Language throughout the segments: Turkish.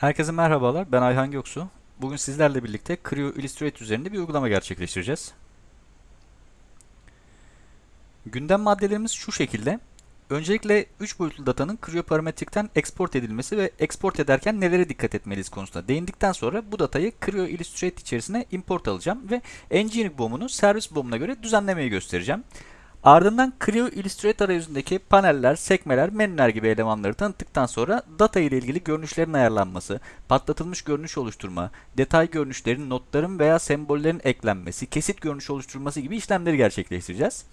Herkese merhabalar, ben Ayhan Göksu. Bugün sizlerle birlikte Creo Illustrator üzerinde bir uygulama gerçekleştireceğiz. Gündem maddelerimiz şu şekilde. Öncelikle 3 boyutlu datanın Creo parametrikten export edilmesi ve export ederken nelere dikkat etmeliyiz konusunda değindikten sonra bu datayı Creo Illustrator içerisine import alacağım ve Engineering BOM'unu servis BOM'una göre düzenlemeyi göstereceğim. Ardından Creo Illustrator arayüzündeki paneller, sekmeler, menüler gibi elemanları tanıttıktan sonra data ile ilgili görünüşlerin ayarlanması, patlatılmış görünüş oluşturma, detay görünüşlerin, notların veya sembollerin eklenmesi, kesit görünüş oluşturması gibi işlemleri gerçekleştireceğiz.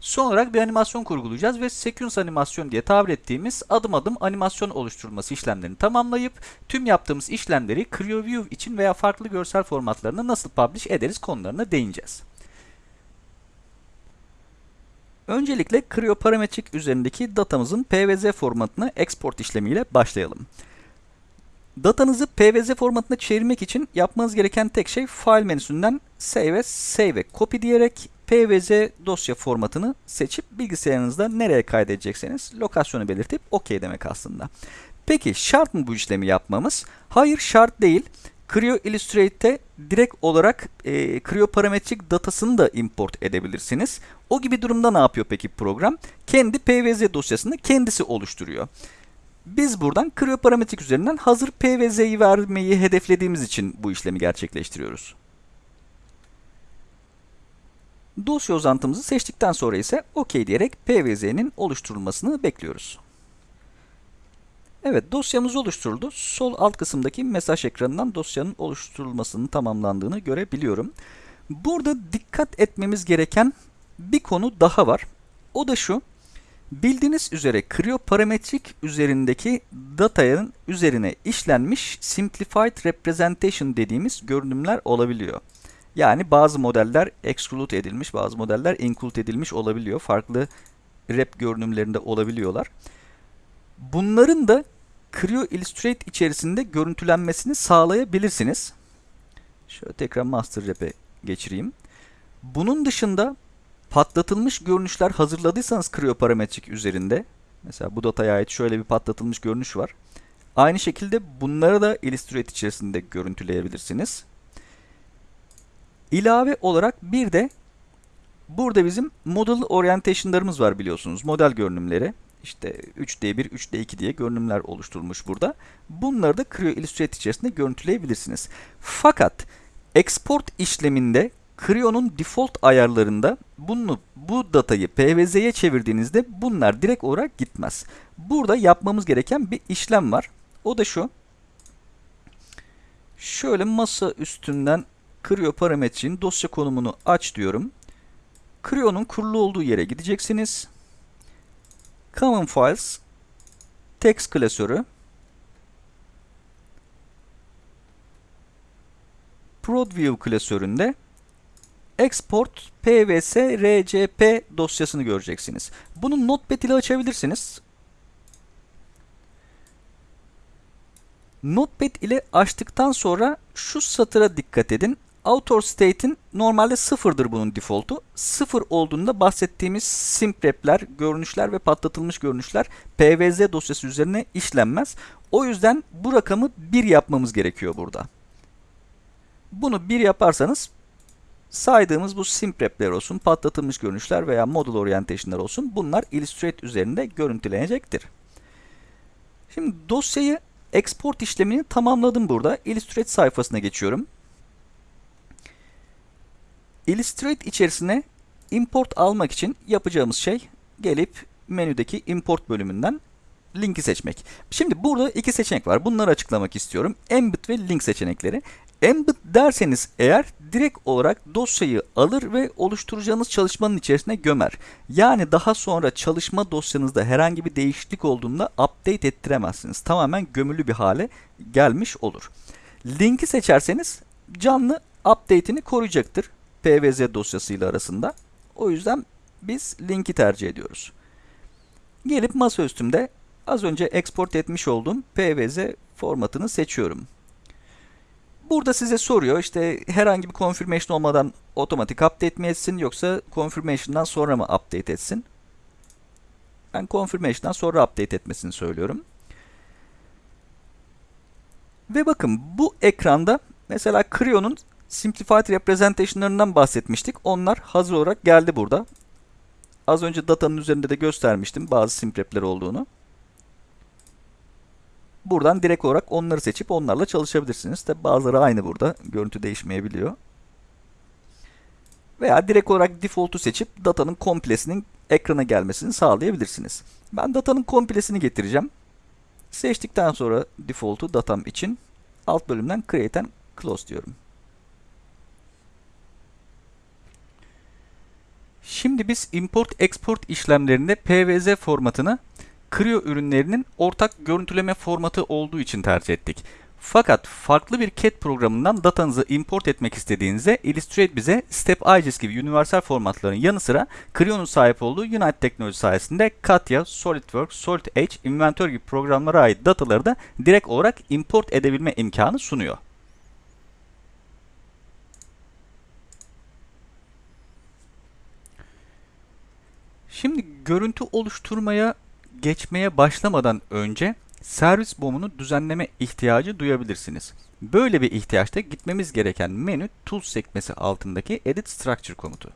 Son olarak bir animasyon kurgulayacağız ve sequence animasyon diye tabir ettiğimiz adım adım animasyon oluşturulması işlemlerini tamamlayıp tüm yaptığımız işlemleri Creo View için veya farklı görsel formatlarına nasıl publish ederiz konularına değineceğiz. Öncelikle Creo parametrik üzerindeki datamızın PVZ formatına export işlemiyle başlayalım. Datanızı PVZ formatına çevirmek için yapmanız gereken tek şey File menüsünden Save as, Save Copy diyerek PVZ dosya formatını seçip bilgisayarınızda nereye kaydedecekseniz lokasyonu belirtip OK demek aslında. Peki şart mı bu işlemi yapmamız? Hayır şart değil. Creo Illustrate'te direkt olarak e, Creo parametrik datasını da import edebilirsiniz. O gibi durumda ne yapıyor peki program? Kendi PVZ dosyasını kendisi oluşturuyor. Biz buradan Creo parametrik üzerinden hazır PVZ'yi vermeyi hedeflediğimiz için bu işlemi gerçekleştiriyoruz. Dosya uzantımızı seçtikten sonra ise OK diyerek PVZ'nin oluşturulmasını bekliyoruz. Evet dosyamız oluşturuldu. Sol alt kısımdaki mesaj ekranından dosyanın oluşturulmasının tamamlandığını görebiliyorum. Burada dikkat etmemiz gereken bir konu daha var. O da şu. Bildiğiniz üzere Creo parametrik üzerindeki datanın üzerine işlenmiş Simplified Representation dediğimiz görünümler olabiliyor. Yani bazı modeller exclude edilmiş, bazı modeller include edilmiş olabiliyor. Farklı rep görünümlerinde olabiliyorlar. Bunların da Creo Illustrate içerisinde görüntülenmesini sağlayabilirsiniz. Şöyle tekrar Master Rap'e geçireyim. Bunun dışında patlatılmış görünüşler hazırladıysanız Creo parametrik üzerinde, mesela bu dataya ait şöyle bir patlatılmış görünüş var. Aynı şekilde bunları da Illustrate içerisinde görüntüleyebilirsiniz. İlave olarak bir de burada bizim model orientation'larımız var biliyorsunuz. Model görünümleri. İşte 3D1, 3D2 diye görünümler oluşturulmuş burada. Bunları da Creo Illustrator içerisinde görüntüleyebilirsiniz. Fakat export işleminde Creo'nun default ayarlarında bunu, bu datayı PVZ'ye çevirdiğinizde bunlar direkt olarak gitmez. Burada yapmamız gereken bir işlem var. O da şu. Şöyle masa üstünden Creo parametrenin dosya konumunu aç diyorum. Creo'nun kurulu olduğu yere gideceksiniz. Common Files text klasörü ProdView klasöründe Export PVS RCP dosyasını göreceksiniz. Bunu Notepad ile açabilirsiniz. Notepad ile açtıktan sonra şu satıra dikkat edin. Author state'in normalde sıfırdır bunun default'u. Sıfır olduğunda bahsettiğimiz simprep'ler, görünüşler ve patlatılmış görünüşler PVZ dosyası üzerine işlenmez. O yüzden bu rakamı 1 yapmamız gerekiyor burada. Bunu 1 yaparsanız saydığımız bu simprep'ler olsun, patlatılmış görünüşler veya model orientation'lar olsun bunlar Illustrate üzerinde görüntülenecektir. Şimdi dosyayı export işlemini tamamladım burada. Illustrate sayfasına geçiyorum. Illustrate içerisine import almak için yapacağımız şey gelip menüdeki import bölümünden linki seçmek. Şimdi burada iki seçenek var. Bunları açıklamak istiyorum. Embed ve link seçenekleri. Embed derseniz eğer direkt olarak dosyayı alır ve oluşturacağınız çalışmanın içerisine gömer. Yani daha sonra çalışma dosyanızda herhangi bir değişiklik olduğunda update ettiremezsiniz. Tamamen gömülü bir hale gelmiş olur. Linki seçerseniz canlı update'ini koruyacaktır. PVZ dosyasıyla arasında. O yüzden biz linki tercih ediyoruz. Gelip masaüstümde az önce export etmiş olduğum PVZ formatını seçiyorum. Burada size soruyor işte herhangi bir confirmation olmadan otomatik update mi etsin yoksa confirmation'dan sonra mı update etsin? Ben confirmation'dan sonra update etmesini söylüyorum. Ve bakın bu ekranda mesela Creo'nun Simplified Representation'larından bahsetmiştik. Onlar hazır olarak geldi burada. Az önce datanın üzerinde de göstermiştim bazı simprepler olduğunu. Buradan direkt olarak onları seçip onlarla çalışabilirsiniz. Tabi bazıları aynı burada. Görüntü değişmeyebiliyor. Veya direkt olarak default'u seçip datanın komplesinin ekrana gelmesini sağlayabilirsiniz. Ben datanın komplesini getireceğim. Seçtikten sonra default'u datam için alt bölümden create and close diyorum. Şimdi biz import-export işlemlerinde PVZ formatını Creo ürünlerinin ortak görüntüleme formatı olduğu için tercih ettik. Fakat farklı bir CAD programından datanızı import etmek istediğinizde Illustrate bize Step IGES gibi universal formatların yanı sıra Creo'nun sahip olduğu Unite teknoloji sayesinde Katya, SolidWorks, Solid Edge, Inventor gibi programlara ait dataları da direkt olarak import edebilme imkanı sunuyor. Şimdi görüntü oluşturmaya geçmeye başlamadan önce servis bomunu düzenleme ihtiyacı duyabilirsiniz. Böyle bir ihtiyaçta gitmemiz gereken menü Tools sekmesi altındaki Edit Structure komutu.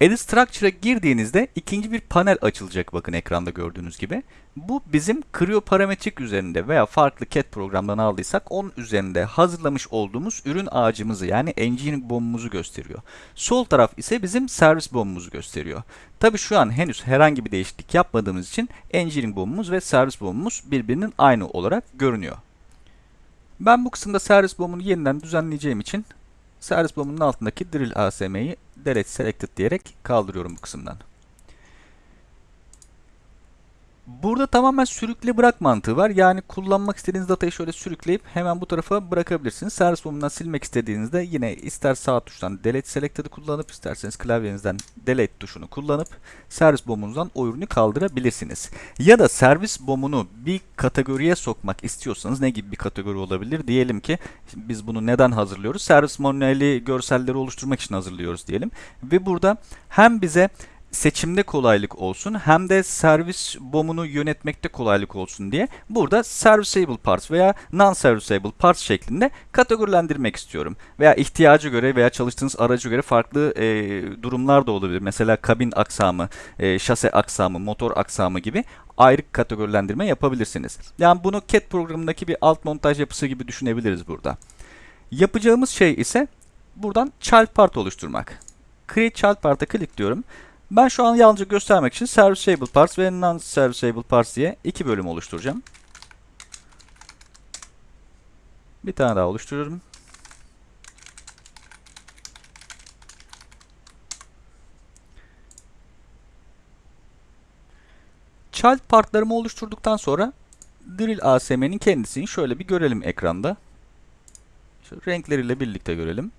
Edit Structure'a girdiğinizde ikinci bir panel açılacak bakın ekranda gördüğünüz gibi. Bu bizim Creo parametrik üzerinde veya farklı CAD programdan aldıysak onun üzerinde hazırlamış olduğumuz ürün ağacımızı yani engineering bombumuzu gösteriyor. Sol taraf ise bizim servis bombumuzu gösteriyor. Tabi şu an henüz herhangi bir değişiklik yapmadığımız için engineering bombumuz ve servis bombumuz birbirinin aynı olarak görünüyor. Ben bu kısımda servis bombunu yeniden düzenleyeceğim için servis bombunun altındaki drill ASM'yi delete selected diyerek kaldırıyorum bu kısımdan. Burada tamamen sürükle bırak mantığı var. Yani kullanmak istediğiniz datayı şöyle sürükleyip hemen bu tarafa bırakabilirsiniz. Servis bombundan silmek istediğinizde yine ister sağ tuştan delete selected'ı kullanıp isterseniz klavyenizden delete tuşunu kullanıp servis bombunuzdan o ürünü kaldırabilirsiniz. Ya da servis bombunu bir kategoriye sokmak istiyorsanız ne gibi bir kategori olabilir? Diyelim ki biz bunu neden hazırlıyoruz? Servis manueli görselleri oluşturmak için hazırlıyoruz diyelim. Ve burada hem bize seçimde kolaylık olsun hem de servis bomunu yönetmekte kolaylık olsun diye burada serviceable parts veya non-serviceable parts şeklinde kategorilendirmek istiyorum. Veya ihtiyacı göre veya çalıştığınız aracı göre farklı e, durumlar da olabilir. Mesela kabin aksamı, e, şase aksamı, motor aksamı gibi ayrı kategorilendirme yapabilirsiniz. Yani bunu CAD programındaki bir alt montaj yapısı gibi düşünebiliriz burada. Yapacağımız şey ise buradan child part oluşturmak. Create child part'a klik diyorum. Ben şu an yalnızca göstermek için Serviceable Parts ve Non-Serviceable Parts diye iki bölüm oluşturacağım. Bir tane daha oluşturuyorum. Child partlarımı oluşturduktan sonra Drill ASM'nin kendisini şöyle bir görelim ekranda. Şöyle renkleriyle birlikte görelim.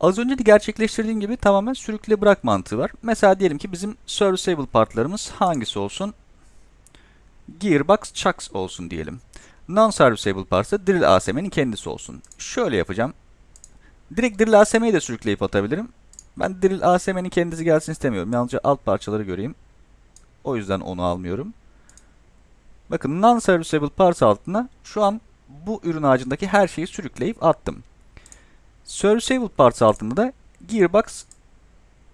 Az önce de gerçekleştirdiğim gibi tamamen sürükle bırak mantığı var. Mesela diyelim ki bizim serviceable partlarımız hangisi olsun? Gearbox chucks olsun diyelim. Non-serviceable parts da drill ASM'nin kendisi olsun. Şöyle yapacağım. Direkt drill ASM'yi de sürükleyip atabilirim. Ben drill ASM'nin kendisi gelsin istemiyorum. Yalnızca alt parçaları göreyim. O yüzden onu almıyorum. Bakın non-serviceable parts altına şu an bu ürün ağacındaki her şeyi sürükleyip attım. Serviceable Parts altında da Gearbox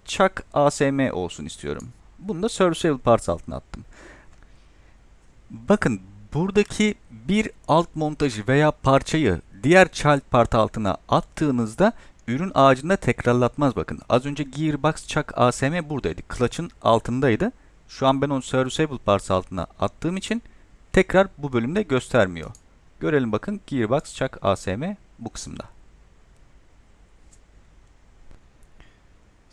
Chuck ASM olsun istiyorum. Bunu da Serviceable Parts altına attım. Bakın buradaki bir alt montajı veya parçayı diğer child part altına attığınızda ürün ağacında tekrarlatmaz bakın. Az önce Gearbox Chuck ASM buradaydı. Clutch'ın altındaydı. Şu an ben onu Serviceable Parts altına attığım için tekrar bu bölümde göstermiyor. Görelim bakın Gearbox Chuck ASM bu kısımda.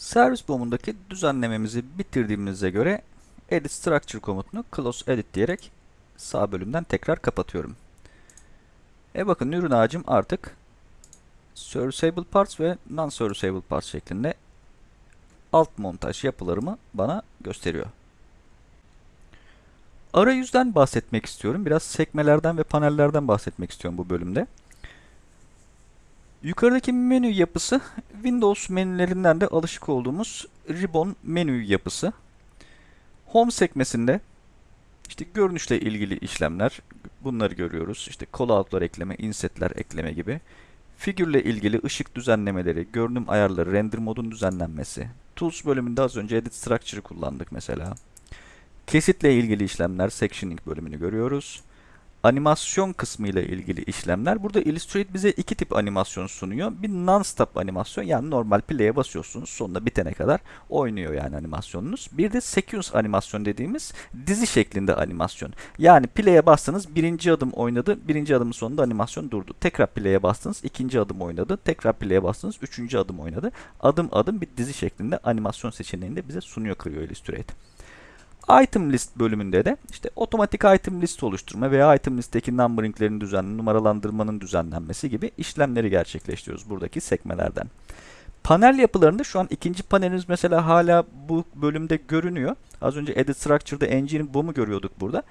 Servis bomundaki düzenlememizi bitirdiğimize göre Edit Structure komutunu Close Edit diyerek sağ bölümden tekrar kapatıyorum. E bakın ürün ağacım artık Serviceable Parts ve Non-Serviceable Parts şeklinde alt montaj yapılarımı bana gösteriyor. Arayüzden bahsetmek istiyorum. Biraz sekmelerden ve panellerden bahsetmek istiyorum bu bölümde. Yukarıdaki menü yapısı Windows menülerinden de alışık olduğumuz ribbon menü yapısı. Home sekmesinde işte görünüşle ilgili işlemler, Bunları görüyoruz. İşte callout'lar ekleme, insetler ekleme gibi. Figürle ilgili ışık düzenlemeleri, görünüm ayarları, render modun düzenlenmesi. Tools bölümünde az önce Edit Structure'ı kullandık mesela. Kesitle ilgili işlemler, sectioning bölümünü görüyoruz. Animasyon kısmı ile ilgili işlemler. Burada Illustrator bize iki tip animasyon sunuyor. Bir non-stop animasyon yani normal play'e basıyorsunuz sonunda bitene kadar oynuyor yani animasyonunuz. Bir de sequence animasyon dediğimiz dizi şeklinde animasyon. Yani play'e bastınız birinci adım oynadı. Birinci adımın sonunda animasyon durdu. Tekrar play'e bastınız ikinci adım oynadı. Tekrar play'e bastınız üçüncü adım oynadı. Adım adım bir dizi şeklinde animasyon seçeneğini de bize sunuyor Creo Illustrator. Item list bölümünde de işte otomatik item list oluşturma veya item listteki numberinglerin düzenli, numaralandırmanın düzenlenmesi gibi işlemleri gerçekleştiriyoruz buradaki sekmelerden. Panel yapılarında şu an ikinci panelimiz mesela hala bu bölümde görünüyor. Az önce Edit Structure'da Engine Boom'u görüyorduk burada.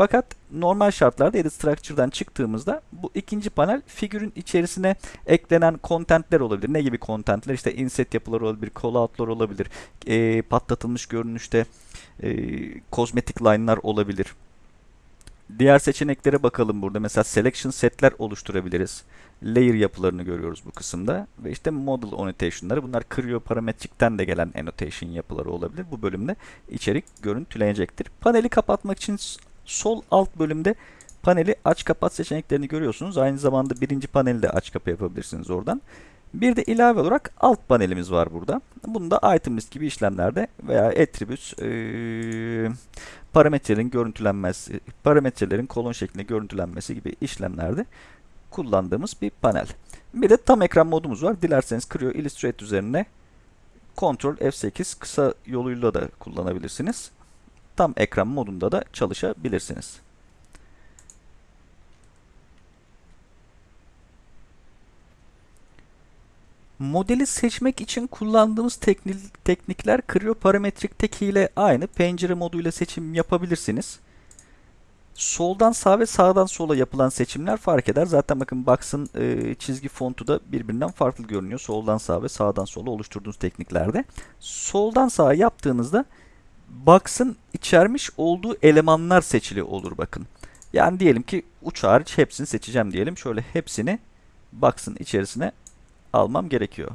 Fakat normal şartlarda Edit Structure'dan çıktığımızda bu ikinci panel figürün içerisine eklenen contentler olabilir. Ne gibi contentler? İşte inset yapıları olabilir, callout'lar olabilir, e, patlatılmış görünüşte e, kozmetik line'lar olabilir. Diğer seçeneklere bakalım burada. Mesela selection setler oluşturabiliriz. Layer yapılarını görüyoruz bu kısımda. Ve işte model annotation'ları. Bunlar Creo parametrikten de gelen annotation yapıları olabilir. Bu bölümde içerik görüntülenecektir. Paneli kapatmak için sol alt bölümde paneli aç kapat seçeneklerini görüyorsunuz. Aynı zamanda birinci paneli de aç kapa yapabilirsiniz oradan. Bir de ilave olarak alt panelimiz var burada. Bunu da item list gibi işlemlerde veya attributes e, parametrelerin görüntülenmesi, parametrelerin kolon şeklinde görüntülenmesi gibi işlemlerde kullandığımız bir panel. Bir de tam ekran modumuz var. Dilerseniz Creo Illustrator üzerine Ctrl F8 kısa yoluyla da kullanabilirsiniz. Tam ekran modunda da çalışabilirsiniz. Modeli seçmek için kullandığımız teknik, teknikler Creo parametrikteki ile aynı. Pencere moduyla seçim yapabilirsiniz. Soldan sağa ve sağdan sola yapılan seçimler fark eder. Zaten bakın Box'ın e, çizgi fontu da birbirinden farklı görünüyor. Soldan sağa ve sağdan sola oluşturduğunuz tekniklerde. Soldan sağa yaptığınızda Box'ın içermiş olduğu elemanlar seçili olur bakın. Yani diyelim ki uç hariç hepsini seçeceğim diyelim. Şöyle hepsini Box'ın içerisine almam gerekiyor.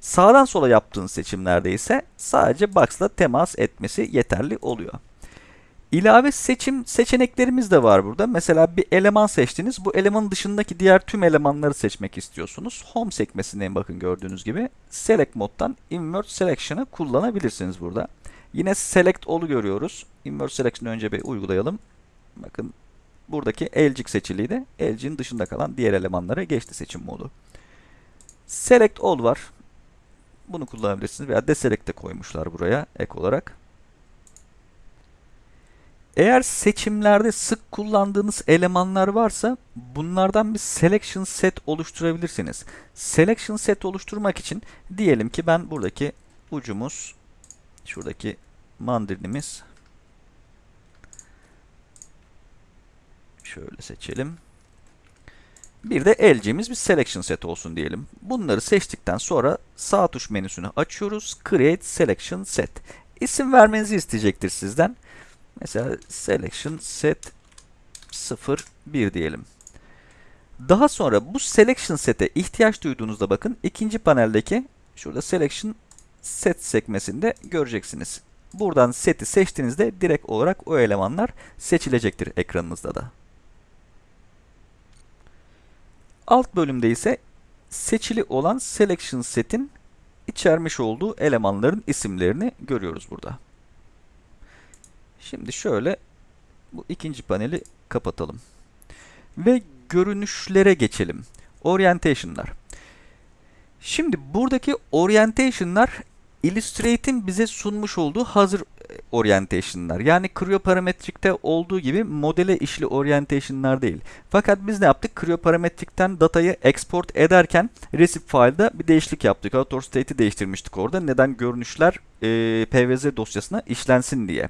Sağdan sola yaptığın seçimlerde ise sadece box'la temas etmesi yeterli oluyor. İlave seçim seçeneklerimiz de var burada. Mesela bir eleman seçtiniz. Bu elemanın dışındaki diğer tüm elemanları seçmek istiyorsunuz. Home sekmesindeyim bakın gördüğünüz gibi. Select moddan Invert Selection'ı kullanabilirsiniz burada. Yine Select All'u görüyoruz. Invert Selection'ı önce bir uygulayalım. Bakın buradaki elcik seçiliydi. Elcik'in dışında kalan diğer elemanlara geçti seçim modu. Select All var. Bunu kullanabilirsiniz veya Deselect de koymuşlar buraya ek olarak. Eğer seçimlerde sık kullandığınız elemanlar varsa bunlardan bir selection set oluşturabilirsiniz. Selection set oluşturmak için diyelim ki ben buradaki ucumuz şuradaki mandrilimiz şöyle seçelim. Bir de elcimiz bir selection set olsun diyelim. Bunları seçtikten sonra sağ tuş menüsünü açıyoruz. Create selection set. İsim vermenizi isteyecektir sizden. Mesela selection set 01 diyelim. Daha sonra bu selection set'e ihtiyaç duyduğunuzda bakın ikinci paneldeki şurada selection set sekmesinde göreceksiniz. Buradan seti seçtiğinizde direkt olarak o elemanlar seçilecektir ekranınızda da. Alt bölümde ise seçili olan selection set'in içermiş olduğu elemanların isimlerini görüyoruz burada. Şimdi şöyle bu ikinci paneli kapatalım. Ve görünüşlere geçelim. Orientation'lar. Şimdi buradaki orientation'lar Illustrate'in bize sunmuş olduğu hazır orientation'lar. Yani Creo parametrikte olduğu gibi modele işli orientation'lar değil. Fakat biz ne yaptık? Creo parametrikten datayı export ederken recipe file'da bir değişiklik yaptık. Author state'i değiştirmiştik orada. Neden görünüşler e, PVZ dosyasına işlensin diye.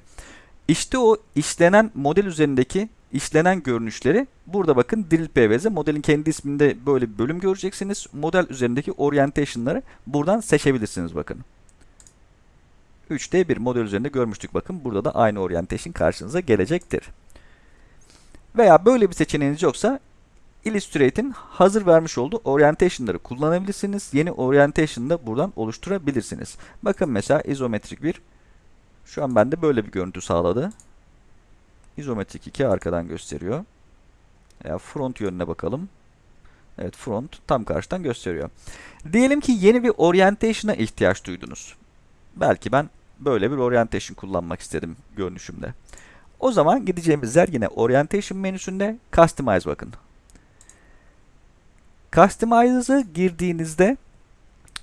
İşte o işlenen model üzerindeki işlenen görünüşleri burada bakın drill PVZ modelin kendi isminde böyle bir bölüm göreceksiniz. Model üzerindeki orientation'ları buradan seçebilirsiniz bakın. 3D bir model üzerinde görmüştük bakın. Burada da aynı orientation karşınıza gelecektir. Veya böyle bir seçeneğiniz yoksa Illustrate'in hazır vermiş olduğu orientation'ları kullanabilirsiniz. Yeni orientation da buradan oluşturabilirsiniz. Bakın mesela izometrik bir şu an bende böyle bir görüntü sağladı. İzometrik 2 arkadan gösteriyor. Veya front yönüne bakalım. Evet front tam karşıdan gösteriyor. Diyelim ki yeni bir orientation'a ihtiyaç duydunuz. Belki ben böyle bir orientation kullanmak istedim görünüşümde. O zaman gideceğimiz yer yine orientation menüsünde customize bakın. Customize'ı girdiğinizde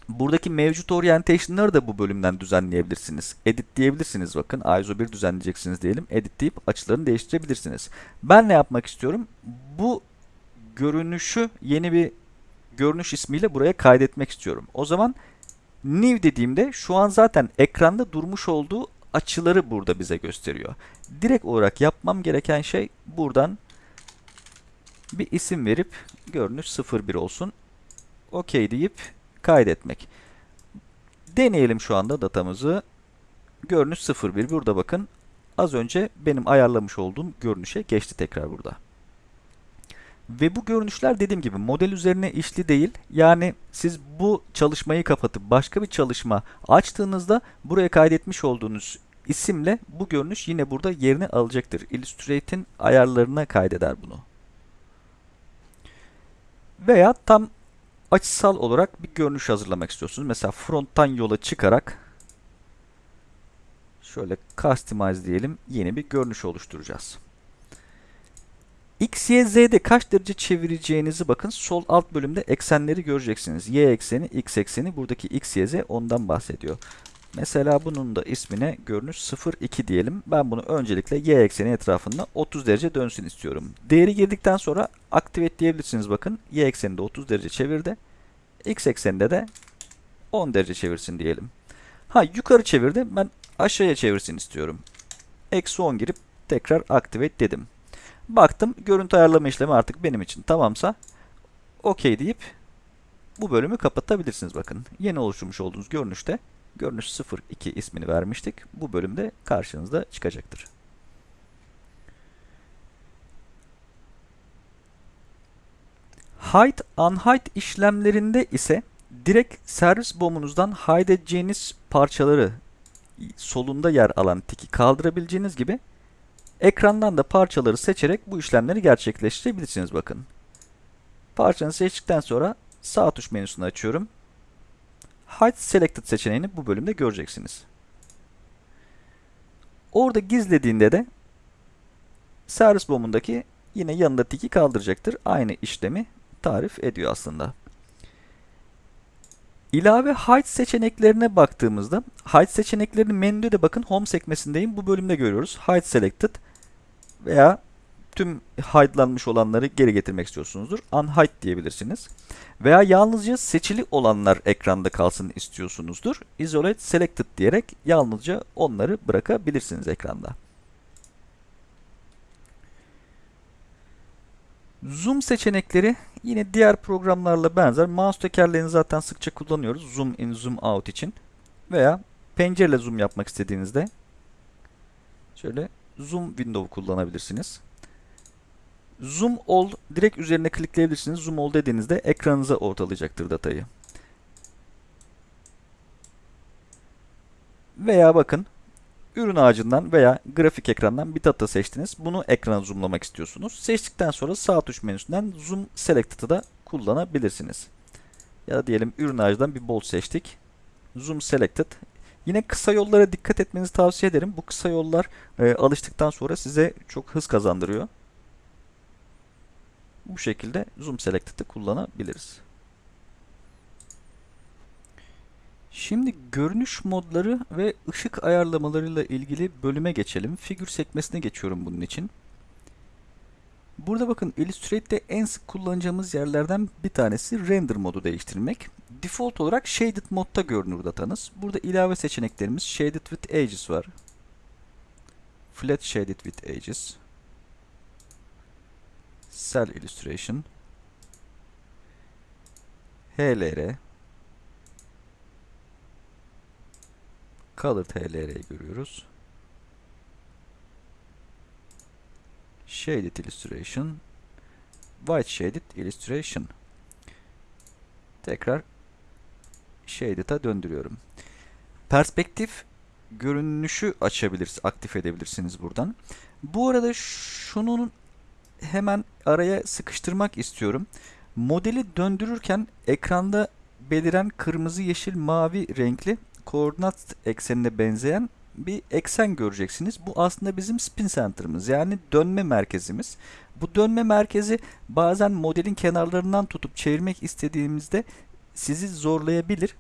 buradaki mevcut orientation'ları da bu bölümden düzenleyebilirsiniz. Edit diyebilirsiniz bakın. ISO 1 düzenleyeceksiniz diyelim. Edit deyip açılarını değiştirebilirsiniz. Ben ne yapmak istiyorum? Bu görünüşü yeni bir görünüş ismiyle buraya kaydetmek istiyorum. O zaman new dediğimde şu an zaten ekranda durmuş olduğu açıları burada bize gösteriyor. Direkt olarak yapmam gereken şey buradan bir isim verip görünüş 01 olsun. OK deyip kaydetmek. Deneyelim şu anda datamızı. Görünüş 01 burada bakın. Az önce benim ayarlamış olduğum görünüşe geçti tekrar burada. Ve bu görünüşler dediğim gibi model üzerine işli değil. Yani siz bu çalışmayı kapatıp başka bir çalışma açtığınızda buraya kaydetmiş olduğunuz isimle bu görünüş yine burada yerini alacaktır. Illustrate'in ayarlarına kaydeder bunu. Veya tam açısal olarak bir görünüş hazırlamak istiyorsunuz. Mesela fronttan yola çıkarak şöyle customize diyelim yeni bir görünüş oluşturacağız. X, Y, Z'de kaç derece çevireceğinizi bakın sol alt bölümde eksenleri göreceksiniz. Y ekseni, X ekseni buradaki X, Y, Z ondan bahsediyor. Mesela bunun da ismine görünüş 0,2 diyelim. Ben bunu öncelikle y ekseni etrafında 30 derece dönsün istiyorum. Değeri girdikten sonra activate diyebilirsiniz bakın. Y ekseninde 30 derece çevirdi. X ekseninde de 10 derece çevirsin diyelim. Ha yukarı çevirdi. Ben aşağıya çevirsin istiyorum. Eksi 10 girip tekrar activate dedim. Baktım görüntü ayarlama işlemi artık benim için tamamsa OK deyip bu bölümü kapatabilirsiniz bakın. Yeni oluşturmuş olduğunuz görünüşte görünüş 02 ismini vermiştik. Bu bölümde karşınızda çıkacaktır. Hide, unhide işlemlerinde ise direkt servis bomunuzdan hide edeceğiniz parçaları solunda yer alan tiki kaldırabileceğiniz gibi ekrandan da parçaları seçerek bu işlemleri gerçekleştirebilirsiniz bakın. Parçanı seçtikten sonra sağ tuş menüsünü açıyorum. Hide Selected seçeneğini bu bölümde göreceksiniz. Orada gizlediğinde de servis bomundaki yine yanında tiki kaldıracaktır. Aynı işlemi tarif ediyor aslında. İlave hide seçeneklerine baktığımızda hide seçeneklerini menüde de bakın home sekmesindeyim. Bu bölümde görüyoruz. Hide selected veya tüm hide'lanmış olanları geri getirmek istiyorsunuzdur. Unhide diyebilirsiniz. Veya yalnızca seçili olanlar ekranda kalsın istiyorsunuzdur. Isolate selected diyerek yalnızca onları bırakabilirsiniz ekranda. Zoom seçenekleri yine diğer programlarla benzer. Mouse tekerleğini zaten sıkça kullanıyoruz. Zoom in, zoom out için. Veya pencereyle zoom yapmak istediğinizde şöyle zoom window kullanabilirsiniz. Zoom all direkt üzerine klikleyebilirsiniz. Zoom all dediğinizde ekranınıza ortalayacaktır datayı. Veya bakın ürün ağacından veya grafik ekrandan bir data seçtiniz. Bunu ekrana zoomlamak istiyorsunuz. Seçtikten sonra sağ tuş menüsünden zoom selected'ı da kullanabilirsiniz. Ya da diyelim ürün ağacından bir bolt seçtik. Zoom selected. Yine kısa yollara dikkat etmenizi tavsiye ederim. Bu kısa yollar e, alıştıktan sonra size çok hız kazandırıyor. Bu şekilde Zoom Selected'ı kullanabiliriz. Şimdi görünüş modları ve ışık ayarlamalarıyla ilgili bölüme geçelim. Figür sekmesine geçiyorum bunun için. Burada bakın Illustrate'de en sık kullanacağımız yerlerden bir tanesi render modu değiştirmek. Default olarak shaded modda görünür datanız. Burada ilave seçeneklerimiz shaded with edges var. Flat shaded with edges. Cell Illustration HLR Colored HLR'yi görüyoruz. Shaded Illustration. White Shaded Illustration. Tekrar Shaded'a döndürüyorum. Perspektif görünüşü açabilirsiniz, aktif edebilirsiniz buradan. Bu arada şunun hemen araya sıkıştırmak istiyorum. Modeli döndürürken ekranda beliren kırmızı, yeşil, mavi renkli koordinat eksenine benzeyen bir eksen göreceksiniz. Bu aslında bizim spin center'ımız yani dönme merkezimiz. Bu dönme merkezi bazen modelin kenarlarından tutup çevirmek istediğimizde sizi zorlayabilir.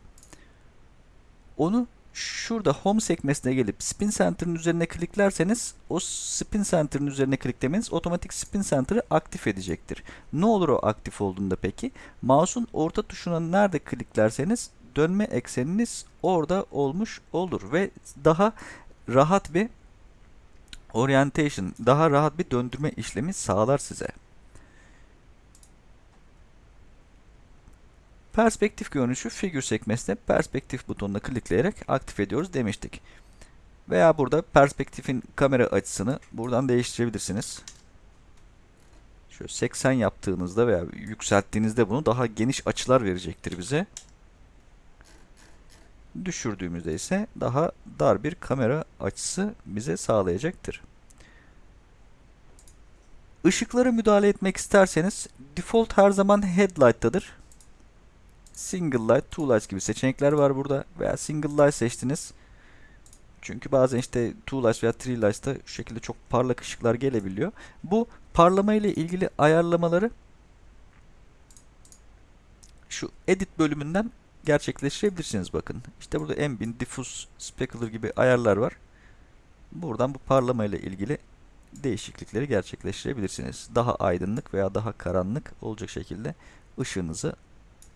Onu şurada Home sekmesine gelip Spin Center'ın üzerine kliklerseniz o Spin Center'ın üzerine kliklemeniz otomatik Spin Center'ı aktif edecektir. Ne olur o aktif olduğunda peki? Mouse'un orta tuşuna nerede kliklerseniz dönme ekseniniz orada olmuş olur ve daha rahat bir orientation, daha rahat bir döndürme işlemi sağlar size. Perspektif görünüşü figür sekmesinde perspektif butonuna klikleyerek aktif ediyoruz demiştik. Veya burada perspektifin kamera açısını buradan değiştirebilirsiniz. Şöyle 80 yaptığınızda veya yükselttiğinizde bunu daha geniş açılar verecektir bize. Düşürdüğümüzde ise daha dar bir kamera açısı bize sağlayacaktır. Işıklara müdahale etmek isterseniz default her zaman headlight'tadır single light, two lights gibi seçenekler var burada veya single light seçtiniz. Çünkü bazen işte two lights veya three lights'ta şu şekilde çok parlak ışıklar gelebiliyor. Bu parlama ile ilgili ayarlamaları şu edit bölümünden gerçekleştirebilirsiniz bakın. İşte burada ambient, diffuse, specular gibi ayarlar var. Buradan bu parlama ile ilgili değişiklikleri gerçekleştirebilirsiniz. Daha aydınlık veya daha karanlık olacak şekilde ışığınızı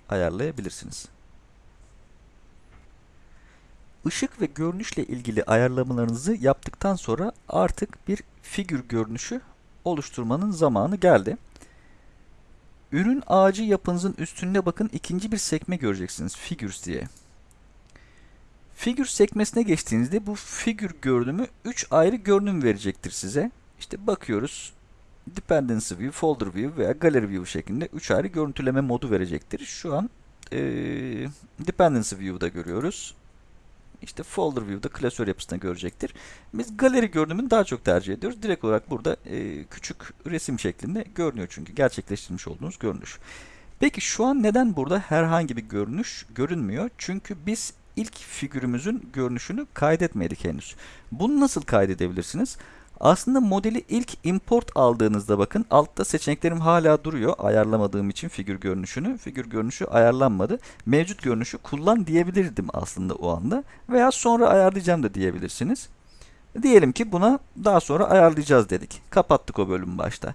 ayarlayabilirsiniz. Işık ve görünüşle ilgili ayarlamalarınızı yaptıktan sonra artık bir figür görünüşü oluşturmanın zamanı geldi. Ürün ağacı yapınızın üstünde bakın ikinci bir sekme göreceksiniz. Figures diye. Figures sekmesine geçtiğinizde bu figür görünümü 3 ayrı görünüm verecektir size. İşte bakıyoruz. Dependency View, Folder View veya Gallery View şeklinde 3 ayrı görüntüleme modu verecektir. Şu an e, Dependency View'da görüyoruz. İşte Folder View'da klasör yapısında görecektir. Biz galeri görünümünü daha çok tercih ediyoruz. Direkt olarak burada e, küçük resim şeklinde görünüyor çünkü gerçekleştirmiş olduğunuz görünüş. Peki şu an neden burada herhangi bir görünüş görünmüyor? Çünkü biz ilk figürümüzün görünüşünü kaydetmedik henüz. Bunu nasıl kaydedebilirsiniz? Aslında modeli ilk import aldığınızda bakın altta seçeneklerim hala duruyor. Ayarlamadığım için figür görünüşünü. Figür görünüşü ayarlanmadı. Mevcut görünüşü kullan diyebilirdim aslında o anda. Veya sonra ayarlayacağım da diyebilirsiniz. Diyelim ki buna daha sonra ayarlayacağız dedik. Kapattık o bölümü başta.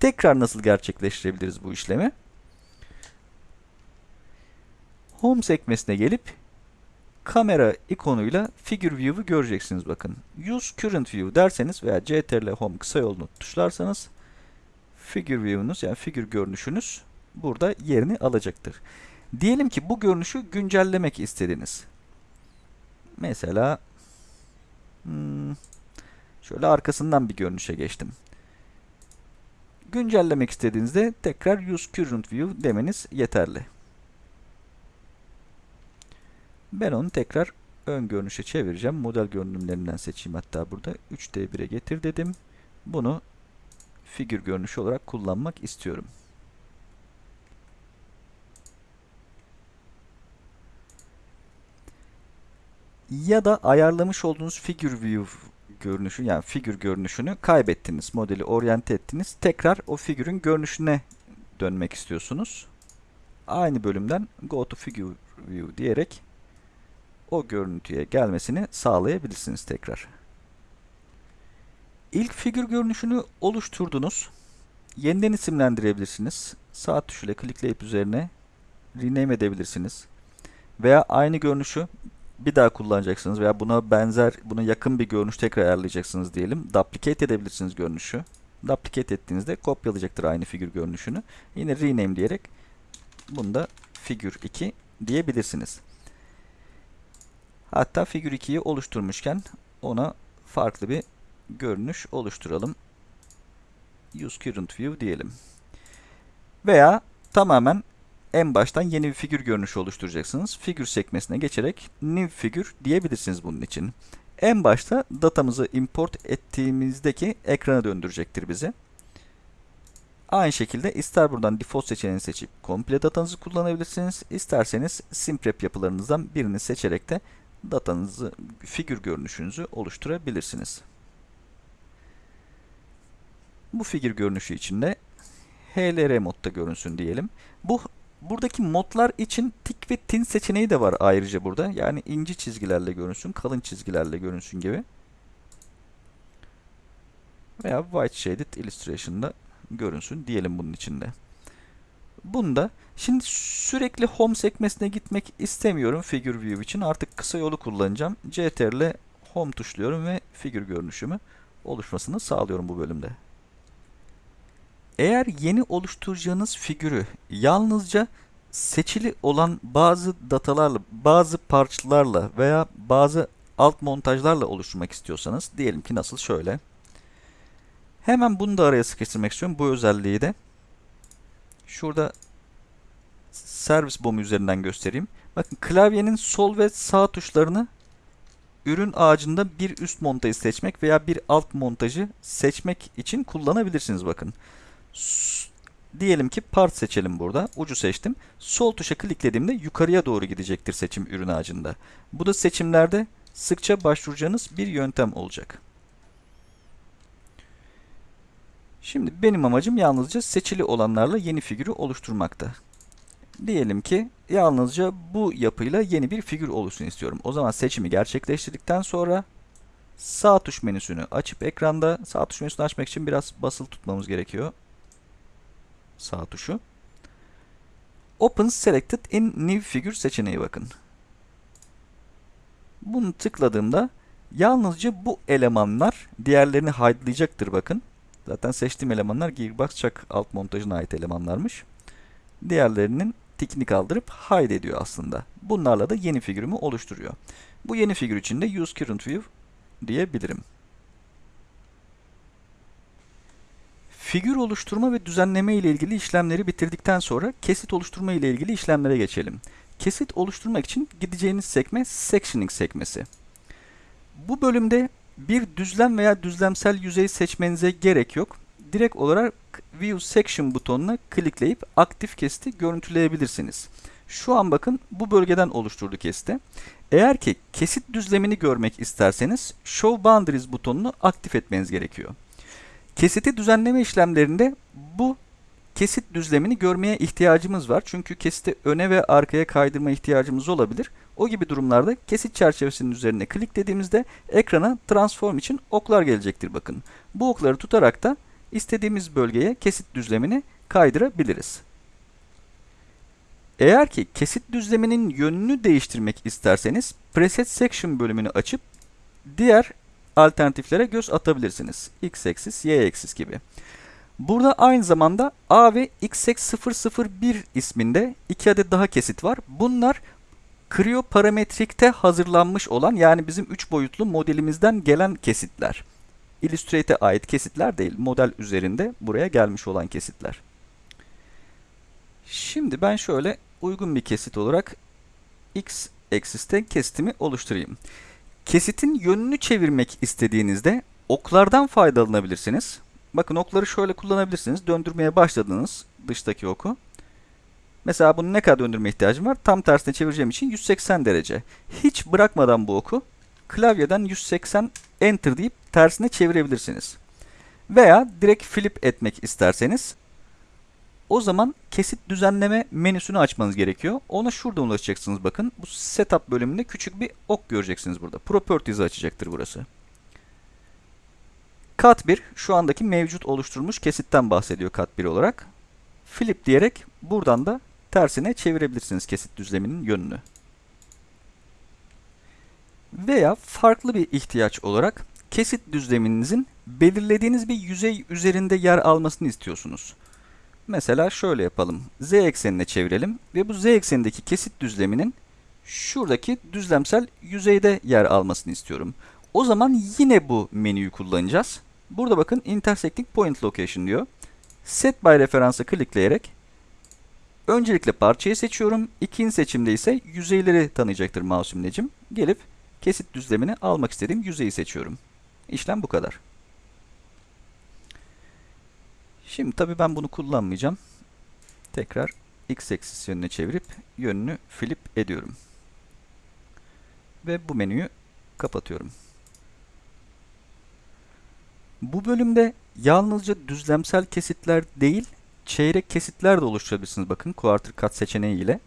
Tekrar nasıl gerçekleştirebiliriz bu işlemi? Home sekmesine gelip kamera ikonuyla figure view'u göreceksiniz bakın. Use current view derseniz veya ctrl home kısa yolunu tuşlarsanız figure view'unuz yani figür görünüşünüz burada yerini alacaktır. Diyelim ki bu görünüşü güncellemek istediniz. Mesela hmm, şöyle arkasından bir görünüşe geçtim. Güncellemek istediğinizde tekrar use current view demeniz yeterli. Ben onu tekrar ön görünüşe çevireceğim. Model görünümlerinden seçeyim hatta burada. 3D1'e getir dedim. Bunu figür görünüşü olarak kullanmak istiyorum. Ya da ayarlamış olduğunuz figür view görünüşü yani figür görünüşünü kaybettiniz. Modeli oryante ettiniz. Tekrar o figürün görünüşüne dönmek istiyorsunuz. Aynı bölümden go to figure view diyerek o görüntüye gelmesini sağlayabilirsiniz tekrar. İlk figür görünüşünü oluşturdunuz. Yeniden isimlendirebilirsiniz. Sağ tuşuyla klikleyip üzerine rename edebilirsiniz. Veya aynı görünüşü bir daha kullanacaksınız veya buna benzer, buna yakın bir görünüş tekrar ayarlayacaksınız diyelim. Duplicate edebilirsiniz görünüşü. Duplicate ettiğinizde kopyalayacaktır aynı figür görünüşünü. Yine rename diyerek bunu da figür 2 diyebilirsiniz. Hatta figür 2'yi oluşturmuşken ona farklı bir görünüş oluşturalım. use current view diyelim. Veya tamamen en baştan yeni bir figür görünüşü oluşturacaksınız. Figür sekmesine geçerek new figure diyebilirsiniz bunun için. En başta datamızı import ettiğimizdeki ekrana döndürecektir bizi. Aynı şekilde ister buradan default seçeneğini seçip komple datanızı kullanabilirsiniz. İsterseniz simprep yapılarınızdan birini seçerek de datanızı, figür görünüşünüzü oluşturabilirsiniz. Bu figür görünüşü içinde HLR modda görünsün diyelim. Bu buradaki modlar için tik ve tin seçeneği de var ayrıca burada. Yani ince çizgilerle görünsün, kalın çizgilerle görünsün gibi. Veya white shaded illustration'da görünsün diyelim bunun içinde. Bunda şimdi sürekli home sekmesine gitmek istemiyorum figür view için. Artık kısa yolu kullanacağım. CTRL home tuşluyorum ve figür görünüşümü oluşmasını sağlıyorum bu bölümde. Eğer yeni oluşturacağınız figürü yalnızca seçili olan bazı datalarla, bazı parçalarla veya bazı alt montajlarla oluşturmak istiyorsanız diyelim ki nasıl şöyle. Hemen bunu da araya sıkıştırmak istiyorum bu özelliği de. Şurada servis bomu üzerinden göstereyim. Bakın klavyenin sol ve sağ tuşlarını ürün ağacında bir üst montajı seçmek veya bir alt montajı seçmek için kullanabilirsiniz bakın. Diyelim ki part seçelim burada. Ucu seçtim. Sol tuşa kliklediğimde yukarıya doğru gidecektir seçim ürün ağacında. Bu da seçimlerde sıkça başvuracağınız bir yöntem olacak. Şimdi benim amacım yalnızca seçili olanlarla yeni figürü oluşturmakta. Diyelim ki yalnızca bu yapıyla yeni bir figür oluşsun istiyorum. O zaman seçimi gerçekleştirdikten sonra sağ tuş menüsünü açıp ekranda sağ tuş menüsünü açmak için biraz basılı tutmamız gerekiyor. Sağ tuşu. Open Selected in New Figure seçeneği bakın. Bunu tıkladığımda yalnızca bu elemanlar diğerlerini hidelayacaktır bakın. Zaten seçtiğim elemanlar Gearbox Chuck alt montajına ait elemanlarmış. Diğerlerinin tikini kaldırıp hide ediyor aslında. Bunlarla da yeni figürümü oluşturuyor. Bu yeni figür için de use current view diyebilirim. Figür oluşturma ve düzenleme ile ilgili işlemleri bitirdikten sonra kesit oluşturma ile ilgili işlemlere geçelim. Kesit oluşturmak için gideceğiniz sekme Sectioning sekmesi. Bu bölümde bir düzlem veya düzlemsel yüzey seçmenize gerek yok. Direkt olarak View Section butonuna klikleyip aktif kesiti görüntüleyebilirsiniz. Şu an bakın bu bölgeden oluşturdu kesiti. Eğer ki kesit düzlemini görmek isterseniz Show Boundaries butonunu aktif etmeniz gerekiyor. Kesiti düzenleme işlemlerinde bu kesit düzlemini görmeye ihtiyacımız var. Çünkü kesiti öne ve arkaya kaydırma ihtiyacımız olabilir. O gibi durumlarda kesit çerçevesinin üzerine kliklediğimizde ekrana transform için oklar gelecektir bakın. Bu okları tutarak da istediğimiz bölgeye kesit düzlemini kaydırabiliriz. Eğer ki kesit düzleminin yönünü değiştirmek isterseniz Preset Section bölümünü açıp diğer alternatiflere göz atabilirsiniz. X-axis, Y-axis gibi. Burada aynı zamanda A ve XX001 isminde iki adet daha kesit var. Bunlar Creo parametrikte hazırlanmış olan yani bizim 3 boyutlu modelimizden gelen kesitler. Illustrate'e ait kesitler değil, model üzerinde buraya gelmiş olan kesitler. Şimdi ben şöyle uygun bir kesit olarak x eksiste kesitimi oluşturayım. Kesitin yönünü çevirmek istediğinizde oklardan faydalanabilirsiniz. Bakın okları şöyle kullanabilirsiniz. Döndürmeye başladınız dıştaki oku. Mesela bunu ne kadar döndürme ihtiyacım var? Tam tersine çevireceğim için 180 derece. Hiç bırakmadan bu oku klavyeden 180 enter deyip tersine çevirebilirsiniz. Veya direkt flip etmek isterseniz o zaman kesit düzenleme menüsünü açmanız gerekiyor. Ona şuradan ulaşacaksınız bakın. Bu setup bölümünde küçük bir ok göreceksiniz burada. Properties'i açacaktır burası. Kat 1 şu andaki mevcut oluşturulmuş kesitten bahsediyor kat 1 olarak. Flip diyerek buradan da tersine çevirebilirsiniz kesit düzleminin yönünü. Veya farklı bir ihtiyaç olarak kesit düzleminizin belirlediğiniz bir yüzey üzerinde yer almasını istiyorsunuz. Mesela şöyle yapalım. Z eksenine çevirelim ve bu Z eksenindeki kesit düzleminin şuradaki düzlemsel yüzeyde yer almasını istiyorum. O zaman yine bu menüyü kullanacağız. Burada bakın intersecting point location diyor. Set by referansı klikleyerek öncelikle parçayı seçiyorum. İkinci seçimde ise yüzeyleri tanıyacaktır mouse imlecim. Gelip kesit düzlemini almak istediğim yüzeyi seçiyorum. İşlem bu kadar. Şimdi tabi ben bunu kullanmayacağım. Tekrar x eksis yönüne çevirip yönünü flip ediyorum. Ve bu menüyü kapatıyorum. Bu bölümde yalnızca düzlemsel kesitler değil, çeyrek kesitler de oluşturabilirsiniz. Bakın quarter cut seçeneği ile.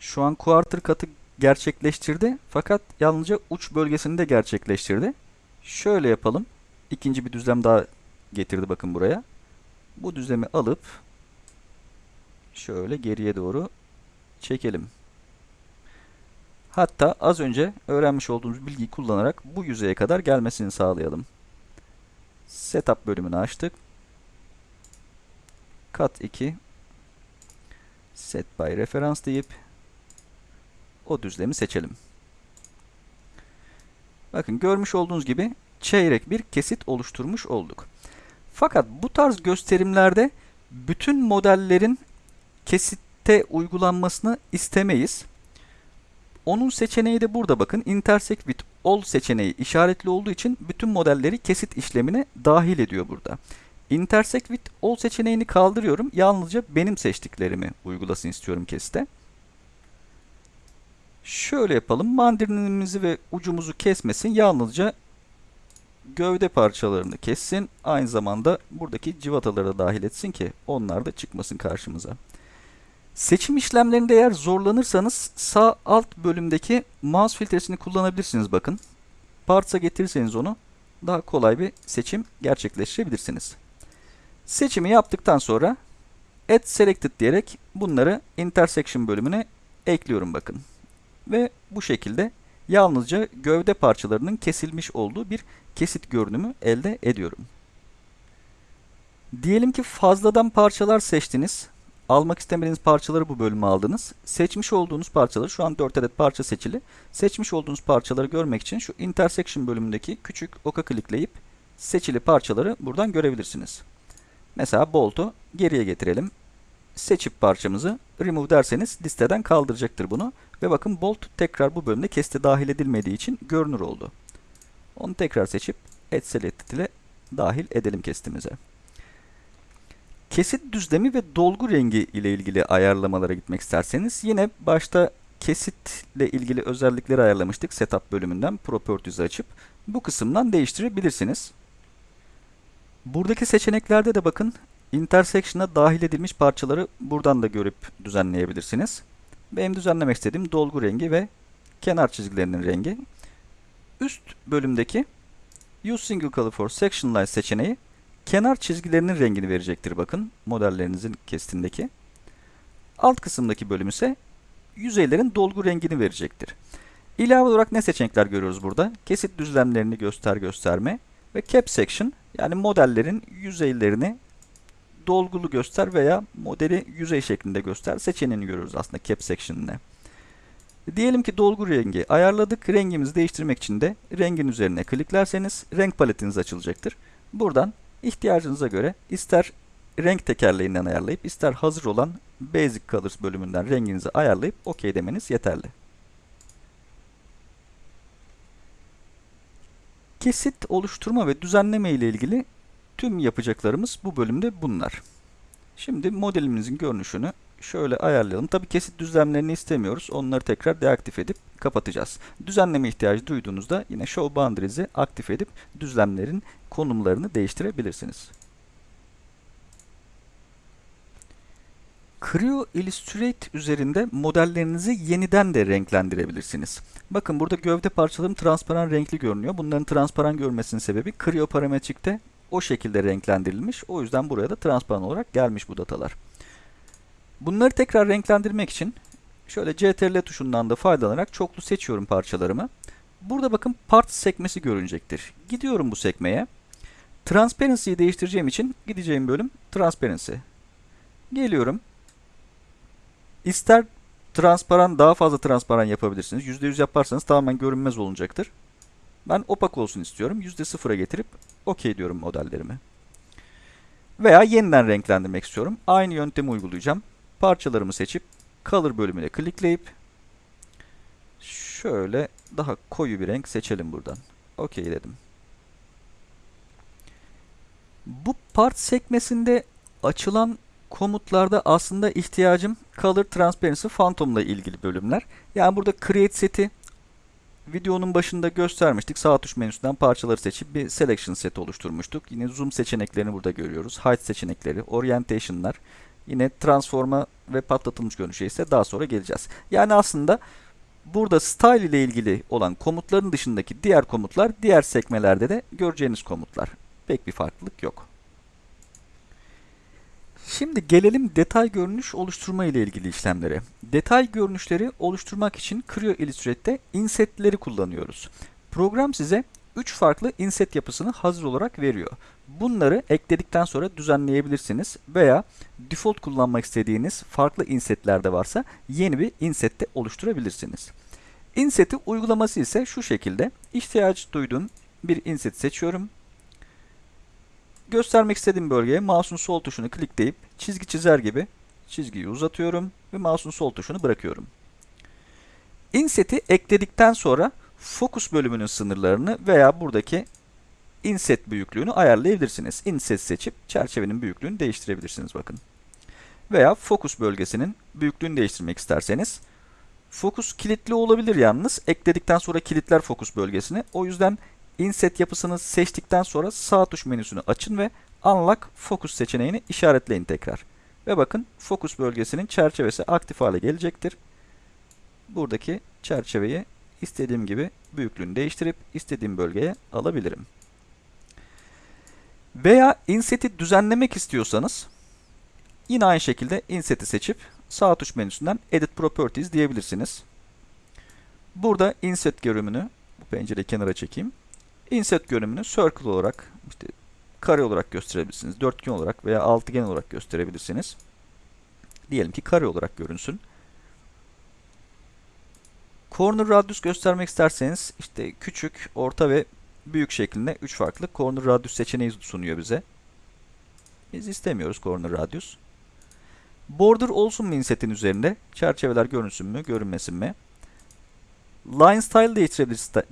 Şu an quarter cut'ı gerçekleştirdi fakat yalnızca uç bölgesini de gerçekleştirdi. Şöyle yapalım. İkinci bir düzlem daha getirdi bakın buraya. Bu düzlemi alıp şöyle geriye doğru çekelim. Hatta az önce öğrenmiş olduğumuz bilgiyi kullanarak bu yüzeye kadar gelmesini sağlayalım. Setup bölümünü açtık. Cut 2 Set by Reference deyip o düzlemi seçelim. Bakın görmüş olduğunuz gibi çeyrek bir kesit oluşturmuş olduk. Fakat bu tarz gösterimlerde bütün modellerin kesitte uygulanmasını istemeyiz. Onun seçeneği de burada bakın. Intersect with all seçeneği işaretli olduğu için bütün modelleri kesit işlemine dahil ediyor burada. Intersect with all seçeneğini kaldırıyorum. Yalnızca benim seçtiklerimi uygulasın istiyorum kesite. Şöyle yapalım. Mandalinimizi ve ucumuzu kesmesin. Yalnızca gövde parçalarını kessin. Aynı zamanda buradaki civataları da dahil etsin ki onlar da çıkmasın karşımıza. Seçim işlemlerinde eğer zorlanırsanız sağ alt bölümdeki mouse filtresini kullanabilirsiniz bakın. Parts'a getirirseniz onu daha kolay bir seçim gerçekleştirebilirsiniz. Seçimi yaptıktan sonra Add Selected diyerek bunları intersection bölümüne ekliyorum bakın. Ve bu şekilde yalnızca gövde parçalarının kesilmiş olduğu bir kesit görünümü elde ediyorum. Diyelim ki fazladan parçalar seçtiniz. Almak istemediğiniz parçaları bu bölüme aldınız. Seçmiş olduğunuz parçaları, şu an 4 adet parça seçili. Seçmiş olduğunuz parçaları görmek için şu intersection bölümündeki küçük oka klikleyip seçili parçaları buradan görebilirsiniz. Mesela bolt'u geriye getirelim. Seçip parçamızı remove derseniz listeden kaldıracaktır bunu. Ve bakın bolt tekrar bu bölümde keste dahil edilmediği için görünür oldu. Onu tekrar seçip Add Selected ile dahil edelim kestimize. Kesit düzlemi ve dolgu rengi ile ilgili ayarlamalara gitmek isterseniz yine başta kesitle ilgili özellikleri ayarlamıştık Setup bölümünden Properties'i açıp bu kısımdan değiştirebilirsiniz. Buradaki seçeneklerde de bakın intersection'a dahil edilmiş parçaları buradan da görüp düzenleyebilirsiniz. Benim düzenlemek istediğim dolgu rengi ve kenar çizgilerinin rengi. Üst bölümdeki Use Single Color for Section Line seçeneği kenar çizgilerinin rengini verecektir bakın modellerinizin kesitindeki. Alt kısımdaki bölüm ise yüzeylerin dolgu rengini verecektir. İlave olarak ne seçenekler görüyoruz burada? Kesit düzlemlerini göster gösterme ve cap section yani modellerin yüzeylerini dolgulu göster veya modeli yüzey şeklinde göster seçeneğini görüyoruz aslında cap section'ine. Diyelim ki dolgu rengi ayarladık. Rengimizi değiştirmek için de rengin üzerine kliklerseniz renk paletiniz açılacaktır. Buradan ihtiyacınıza göre ister renk tekerleğinden ayarlayıp ister hazır olan Basic Colors bölümünden renginizi ayarlayıp OK demeniz yeterli. Kesit oluşturma ve düzenleme ile ilgili tüm yapacaklarımız bu bölümde bunlar. Şimdi modelimizin görünüşünü şöyle ayarlayalım. Tabi kesit düzlemlerini istemiyoruz. Onları tekrar deaktif edip kapatacağız. Düzenleme ihtiyacı duyduğunuzda yine Show Boundaries'i aktif edip düzlemlerin konumlarını değiştirebilirsiniz. Creo Illustrate üzerinde modellerinizi yeniden de renklendirebilirsiniz. Bakın burada gövde parçalarım transparan renkli görünüyor. Bunların transparan görmesinin sebebi Creo parametrikte o şekilde renklendirilmiş. O yüzden buraya da transparan olarak gelmiş bu datalar. Bunları tekrar renklendirmek için şöyle CTRL tuşundan da faydalanarak çoklu seçiyorum parçalarımı. Burada bakın part sekmesi görünecektir. Gidiyorum bu sekmeye. Transparency'yi değiştireceğim için gideceğim bölüm Transparency. Geliyorum. İster transparan daha fazla transparan yapabilirsiniz. %100 yaparsanız tamamen görünmez olacaktır. Ben opak olsun istiyorum. %0'a getirip OK diyorum modellerimi. Veya yeniden renklendirmek istiyorum. Aynı yöntemi uygulayacağım. Parçalarımı seçip Color bölümüne klikleyip şöyle daha koyu bir renk seçelim buradan. OK dedim. Bu part sekmesinde açılan komutlarda aslında ihtiyacım Color Transparency Phantom ile ilgili bölümler. Yani burada Create Set'i videonun başında göstermiştik. Sağ tuş menüsünden parçaları seçip bir Selection set oluşturmuştuk. Yine Zoom seçeneklerini burada görüyoruz. Height seçenekleri, Orientation'lar, yine Transform'a ve patlatılmış görünüşe ise daha sonra geleceğiz. Yani aslında burada Style ile ilgili olan komutların dışındaki diğer komutlar diğer sekmelerde de göreceğiniz komutlar. Pek bir farklılık yok. Şimdi gelelim detay görünüş oluşturma ile ilgili işlemlere. Detay görünüşleri oluşturmak için Creo Illustrate'de insetleri kullanıyoruz. Program size 3 farklı inset yapısını hazır olarak veriyor. Bunları ekledikten sonra düzenleyebilirsiniz veya default kullanmak istediğiniz farklı insetler de varsa yeni bir insette oluşturabilirsiniz. Inseti uygulaması ise şu şekilde. ihtiyaç duyduğum bir inset seçiyorum göstermek istediğim bölgeye mouse'un sol tuşunu klikleyip çizgi çizer gibi çizgiyi uzatıyorum ve mouse'un sol tuşunu bırakıyorum. Inset'i ekledikten sonra Focus bölümünün sınırlarını veya buradaki inset büyüklüğünü ayarlayabilirsiniz. Inset seçip çerçevenin büyüklüğünü değiştirebilirsiniz bakın. Veya Focus bölgesinin büyüklüğünü değiştirmek isterseniz Focus kilitli olabilir yalnız. Ekledikten sonra kilitler Focus bölgesini. O yüzden Inset yapısını seçtikten sonra sağ tuş menüsünü açın ve Unlock Focus seçeneğini işaretleyin tekrar. Ve bakın Focus bölgesinin çerçevesi aktif hale gelecektir. Buradaki çerçeveyi istediğim gibi büyüklüğünü değiştirip istediğim bölgeye alabilirim. Veya Inset'i düzenlemek istiyorsanız yine aynı şekilde Inset'i seçip sağ tuş menüsünden Edit Properties diyebilirsiniz. Burada Inset görünümünü bu pencereyi kenara çekeyim. Inset görünümünü circle olarak, işte kare olarak gösterebilirsiniz. Dörtgen olarak veya altıgen olarak gösterebilirsiniz. Diyelim ki kare olarak görünsün. Corner radius göstermek isterseniz işte küçük, orta ve büyük şeklinde 3 farklı corner radius seçeneği sunuyor bize. Biz istemiyoruz corner radius. Border olsun mu insetin üzerinde? Çerçeveler görünsün mü, görünmesin mi? Line style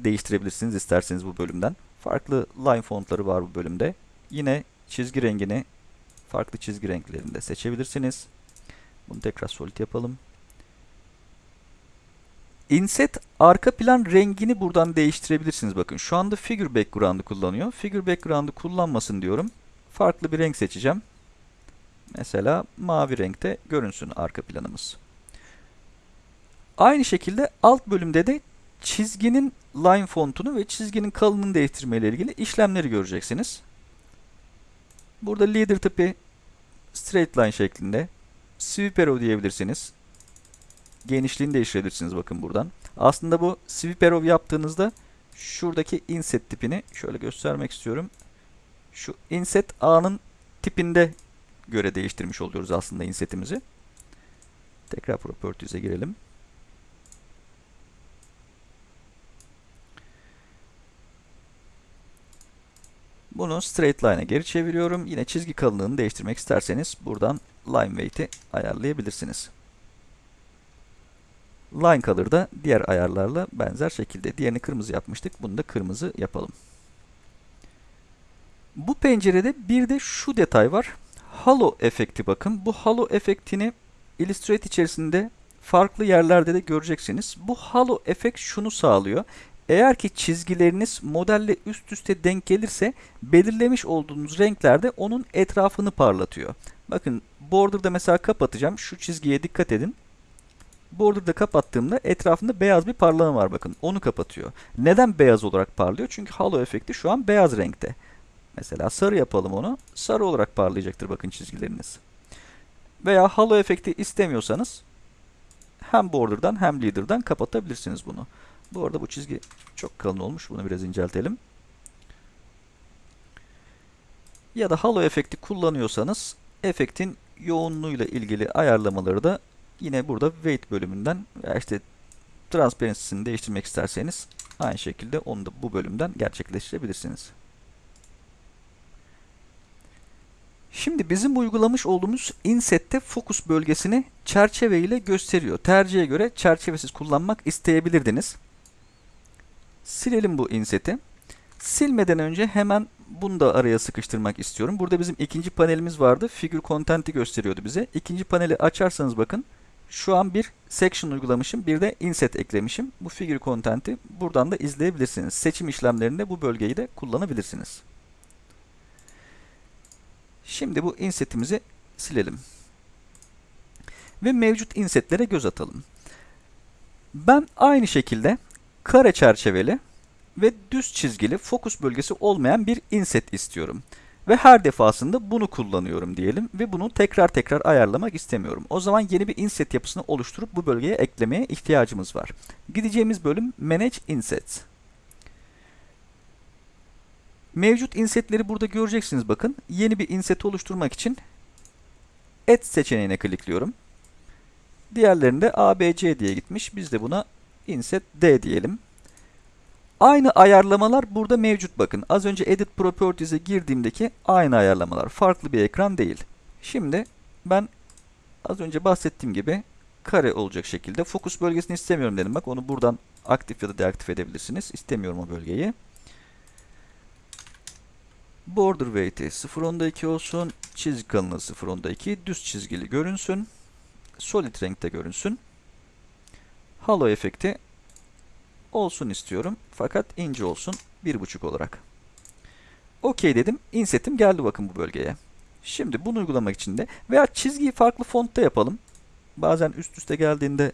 değiştirebilirsiniz isterseniz bu bölümden. Farklı line fontları var bu bölümde. Yine çizgi rengini farklı çizgi renklerinde seçebilirsiniz. Bunu tekrar solid yapalım. Inset arka plan rengini buradan değiştirebilirsiniz. Bakın şu anda figure background'ı kullanıyor. Figure background'ı kullanmasın diyorum. Farklı bir renk seçeceğim. Mesela mavi renkte görünsün arka planımız. Aynı şekilde alt bölümde de çizginin line fontunu ve çizginin kalınlığını değiştirme ile ilgili işlemleri göreceksiniz. Burada leader tipi straight line şeklinde sweep arrow diyebilirsiniz. Genişliğini değiştirebilirsiniz bakın buradan. Aslında bu sweep arrow yaptığınızda şuradaki inset tipini şöyle göstermek istiyorum. Şu inset A'nın tipinde göre değiştirmiş oluyoruz aslında insetimizi. Tekrar properties'e girelim. Bunu straight line'a geri çeviriyorum. Yine çizgi kalınlığını değiştirmek isterseniz buradan line weight'i ayarlayabilirsiniz. Line color da diğer ayarlarla benzer şekilde. Diğerini kırmızı yapmıştık. Bunu da kırmızı yapalım. Bu pencerede bir de şu detay var. Halo efekti bakın. Bu halo efektini Illustrator içerisinde farklı yerlerde de göreceksiniz. Bu halo efekt şunu sağlıyor. Eğer ki çizgileriniz modelle üst üste denk gelirse belirlemiş olduğunuz renklerde onun etrafını parlatıyor. Bakın border'da mesela kapatacağım. Şu çizgiye dikkat edin. Border'da kapattığımda etrafında beyaz bir parlama var bakın. Onu kapatıyor. Neden beyaz olarak parlıyor? Çünkü halo efekti şu an beyaz renkte. Mesela sarı yapalım onu. Sarı olarak parlayacaktır bakın çizgileriniz. Veya halo efekti istemiyorsanız hem border'dan hem leader'dan kapatabilirsiniz bunu. Bu arada bu çizgi çok kalın olmuş. Bunu biraz inceltelim. Ya da halo efekti kullanıyorsanız efektin yoğunluğuyla ilgili ayarlamaları da yine burada weight bölümünden veya işte Transparency'sini değiştirmek isterseniz aynı şekilde onu da bu bölümden gerçekleştirebilirsiniz. Şimdi bizim uygulamış olduğumuz inset'te fokus bölgesini çerçeve ile gösteriyor. Tercihe göre çerçevesiz kullanmak isteyebilirdiniz. Silelim bu inset'i. Silmeden önce hemen bunu da araya sıkıştırmak istiyorum. Burada bizim ikinci panelimiz vardı. Figür content'i gösteriyordu bize. İkinci paneli açarsanız bakın şu an bir section uygulamışım. Bir de inset eklemişim. Bu figür content'i buradan da izleyebilirsiniz. Seçim işlemlerinde bu bölgeyi de kullanabilirsiniz. Şimdi bu insetimizi silelim. Ve mevcut insetlere göz atalım. Ben aynı şekilde kare çerçeveli ve düz çizgili fokus bölgesi olmayan bir inset istiyorum. Ve her defasında bunu kullanıyorum diyelim ve bunu tekrar tekrar ayarlamak istemiyorum. O zaman yeni bir inset yapısını oluşturup bu bölgeye eklemeye ihtiyacımız var. Gideceğimiz bölüm Manage Insets. Mevcut insetleri burada göreceksiniz bakın. Yeni bir inset oluşturmak için Add seçeneğine klikliyorum. Diğerlerinde ABC diye gitmiş. Biz de buna Inset D diyelim. Aynı ayarlamalar burada mevcut bakın. Az önce Edit Properties'e girdiğimdeki aynı ayarlamalar. Farklı bir ekran değil. Şimdi ben az önce bahsettiğim gibi kare olacak şekilde fokus bölgesini istemiyorum dedim. Bak onu buradan aktif ya da deaktif edebilirsiniz. İstemiyorum o bölgeyi. Border weight'i 0.2 olsun. Çizgi kalınlığı 0.2. Düz çizgili görünsün. Solid renkte görünsün. Halo efekti olsun istiyorum. Fakat ince olsun. 1.5 olarak. OK dedim. Inset'im geldi bakın bu bölgeye. Şimdi bunu uygulamak için de veya çizgiyi farklı fontta yapalım. Bazen üst üste geldiğinde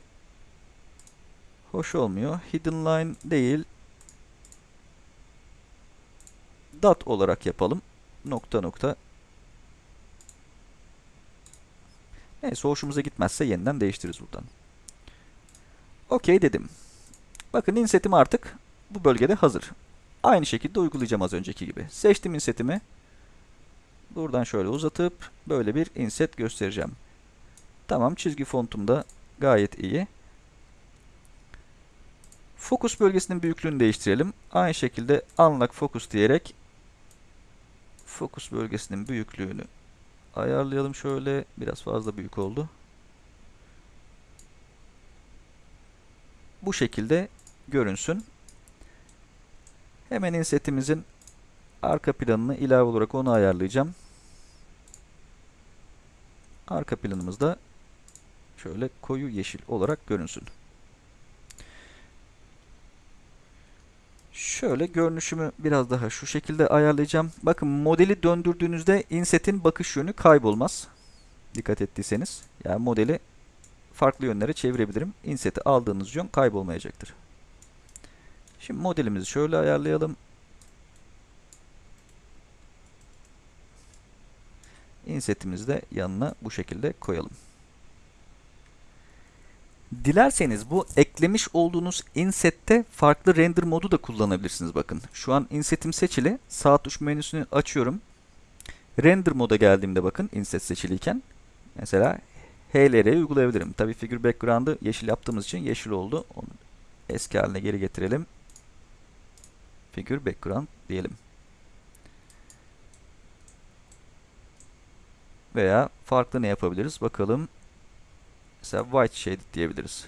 hoş olmuyor. Hidden line değil. Dot olarak yapalım. Nokta nokta. Neyse hoşumuza gitmezse yeniden değiştiririz buradan. OK dedim. Bakın insetim artık bu bölgede hazır. Aynı şekilde uygulayacağım az önceki gibi. Seçtim insetimi. Buradan şöyle uzatıp böyle bir inset göstereceğim. Tamam çizgi fontum da gayet iyi. Fokus bölgesinin büyüklüğünü değiştirelim. Aynı şekilde unlock focus diyerek fokus bölgesinin büyüklüğünü ayarlayalım şöyle. Biraz fazla büyük oldu. Bu şekilde görünsün. Hemen insetimizin arka planını ilave olarak onu ayarlayacağım. Arka planımız da şöyle koyu yeşil olarak görünsün. Şöyle görünüşümü biraz daha şu şekilde ayarlayacağım. Bakın modeli döndürdüğünüzde insetin bakış yönü kaybolmaz. Dikkat ettiyseniz. Yani modeli farklı yönlere çevirebilirim. Inseti aldığınız yön kaybolmayacaktır. Şimdi modelimizi şöyle ayarlayalım. Insetimizi de yanına bu şekilde koyalım. Dilerseniz bu eklemiş olduğunuz insette farklı render modu da kullanabilirsiniz bakın. Şu an insetim seçili. Sağ tuş menüsünü açıyorum. Render moda geldiğimde bakın inset seçiliyken mesela HLR'yi uygulayabilirim. Tabi figür background'ı yeşil yaptığımız için yeşil oldu. Onu eski haline geri getirelim. Figür background diyelim. Veya farklı ne yapabiliriz? Bakalım. Mesela white shaded diyebiliriz.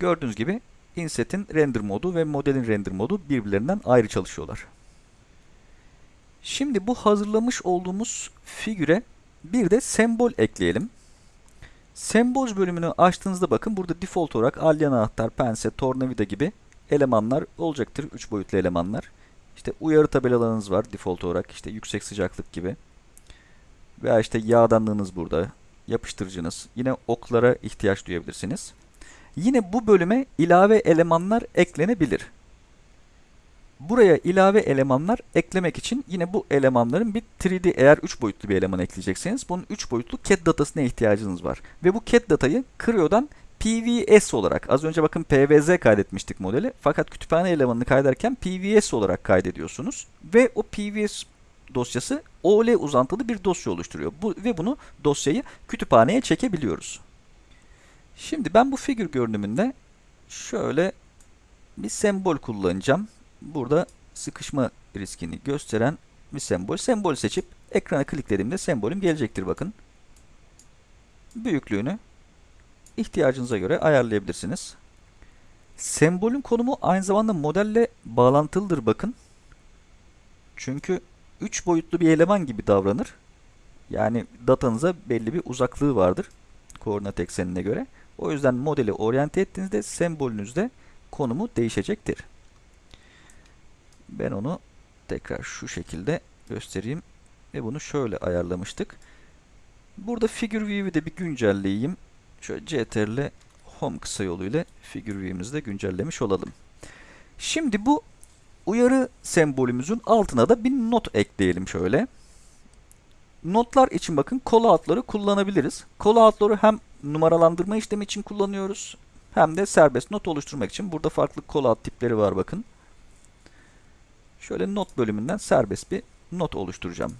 Gördüğünüz gibi inset'in render modu ve modelin render modu birbirlerinden ayrı çalışıyorlar. Şimdi bu hazırlamış olduğumuz figüre bir de sembol ekleyelim. Symbols bölümünü açtığınızda bakın burada default olarak alyan anahtar, pense, tornavida gibi elemanlar olacaktır. 3 boyutlu elemanlar. İşte uyarı tabelalarınız var default olarak işte yüksek sıcaklık gibi. Veya işte yağdanlığınız burada. Yapıştırıcınız. Yine oklara ihtiyaç duyabilirsiniz. Yine bu bölüme ilave elemanlar eklenebilir. Buraya ilave elemanlar eklemek için yine bu elemanların bir 3D eğer 3 boyutlu bir eleman ekleyecekseniz bunun 3 boyutlu CAD datasına ihtiyacınız var. Ve bu CAD datayı Creo'dan PVS olarak az önce bakın PVZ kaydetmiştik modeli. Fakat kütüphane elemanını kaydederken PVS olarak kaydediyorsunuz. Ve o PVS dosyası OL uzantılı bir dosya oluşturuyor. Bu, ve bunu dosyayı kütüphaneye çekebiliyoruz. Şimdi ben bu figür görünümünde şöyle bir sembol kullanacağım. Burada sıkışma riskini gösteren bir sembol. Sembol seçip ekrana kliklediğimde sembolüm gelecektir bakın. Büyüklüğünü ihtiyacınıza göre ayarlayabilirsiniz. Sembolün konumu aynı zamanda modelle bağlantılıdır bakın. Çünkü 3 boyutlu bir eleman gibi davranır. Yani datanıza belli bir uzaklığı vardır koordinat eksenine göre. O yüzden modeli oryante ettiğinizde sembolünüzde konumu değişecektir. Ben onu tekrar şu şekilde göstereyim ve bunu şöyle ayarlamıştık. Burada figure view'i de bir güncelleyeyim. Şöyle CTRL home kısa yoluyla figure view'imizi de güncellemiş olalım. Şimdi bu uyarı sembolümüzün altına da bir not ekleyelim şöyle. Notlar için bakın callout'ları kullanabiliriz. Callout'ları hem numaralandırma işlemi için kullanıyoruz hem de serbest not oluşturmak için. Burada farklı callout tipleri var bakın. Şöyle not bölümünden serbest bir not oluşturacağım.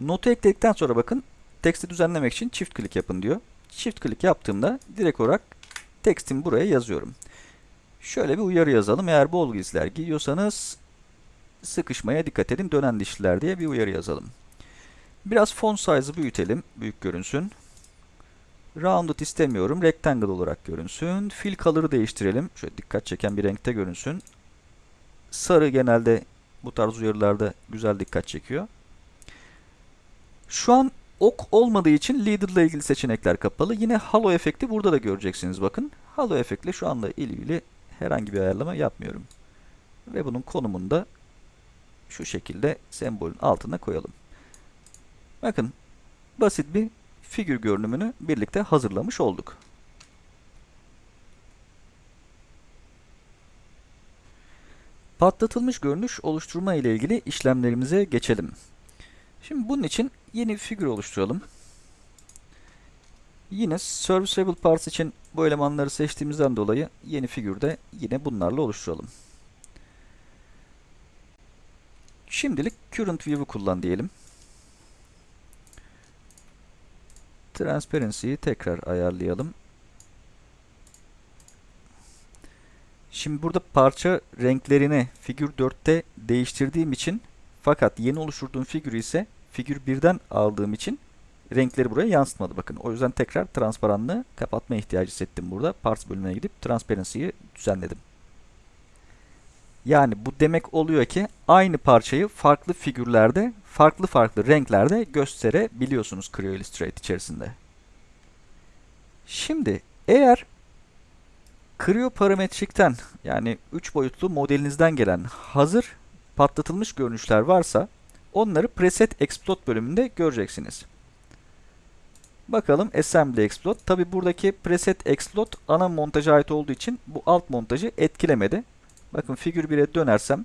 Notu ekledikten sonra bakın teksti düzenlemek için çift klik yapın diyor. Çift klik yaptığımda direkt olarak tekstimi buraya yazıyorum. Şöyle bir uyarı yazalım. Eğer bol giysiler giyiyorsanız sıkışmaya dikkat edin dönen dişliler diye bir uyarı yazalım. Biraz font size'ı büyütelim. Büyük görünsün. Rounded istemiyorum. Rectangle olarak görünsün. Fill color'ı değiştirelim. Şöyle dikkat çeken bir renkte görünsün. Sarı genelde bu tarz uyarılarda güzel dikkat çekiyor. Şu an ok olmadığı için leader ile ilgili seçenekler kapalı. Yine halo efekti burada da göreceksiniz bakın. Halo efektle şu anda ilgili herhangi bir ayarlama yapmıyorum. Ve bunun konumunu da şu şekilde sembolün altına koyalım. Bakın basit bir figür görünümünü birlikte hazırlamış olduk. Patlatılmış görünüş oluşturma ile ilgili işlemlerimize geçelim. Şimdi bunun için yeni bir figür oluşturalım. Yine Serviceable Parts için bu elemanları seçtiğimizden dolayı yeni figürde yine bunlarla oluşturalım. Şimdilik Current View'u kullan diyelim. Transparency'yi tekrar ayarlayalım. Şimdi burada parça renklerini figür 4'te değiştirdiğim için fakat yeni oluşturduğum figürü ise figür 1'den aldığım için renkleri buraya yansıtmadı. Bakın o yüzden tekrar transparanlığı kapatma ihtiyacı hissettim burada. Parts bölümüne gidip Transparency'yi düzenledim. Yani bu demek oluyor ki aynı parçayı farklı figürlerde, farklı farklı renklerde gösterebiliyorsunuz Creo Illustrate içerisinde. Şimdi eğer Creo parametrikten yani 3 boyutlu modelinizden gelen hazır patlatılmış görünüşler varsa onları Preset Explode bölümünde göreceksiniz. Bakalım Assembly Explode. Tabi buradaki Preset Explode ana montaja ait olduğu için bu alt montajı etkilemedi. Bakın figür 1'e dönersem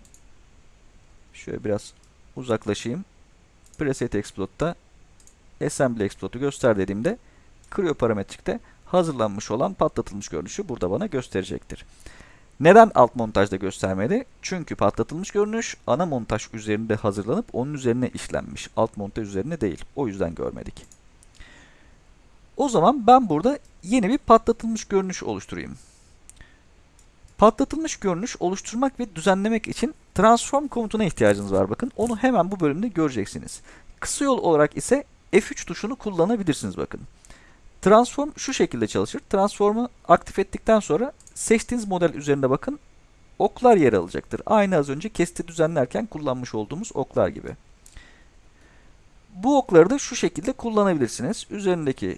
şöyle biraz uzaklaşayım. Preset Explode'da Assembly Explode'u göster dediğimde Creo parametrikte hazırlanmış olan patlatılmış görünüşü burada bana gösterecektir. Neden alt montajda göstermedi? Çünkü patlatılmış görünüş ana montaj üzerinde hazırlanıp onun üzerine işlenmiş. Alt montaj üzerine değil. O yüzden görmedik. O zaman ben burada yeni bir patlatılmış görünüş oluşturayım. Patlatılmış görünüş oluşturmak ve düzenlemek için transform komutuna ihtiyacınız var bakın. Onu hemen bu bölümde göreceksiniz. Kısa yol olarak ise F3 tuşunu kullanabilirsiniz bakın. Transform şu şekilde çalışır. Transform'u aktif ettikten sonra seçtiğiniz model üzerinde bakın oklar yer alacaktır. Aynı az önce kesti düzenlerken kullanmış olduğumuz oklar gibi. Bu okları da şu şekilde kullanabilirsiniz. Üzerindeki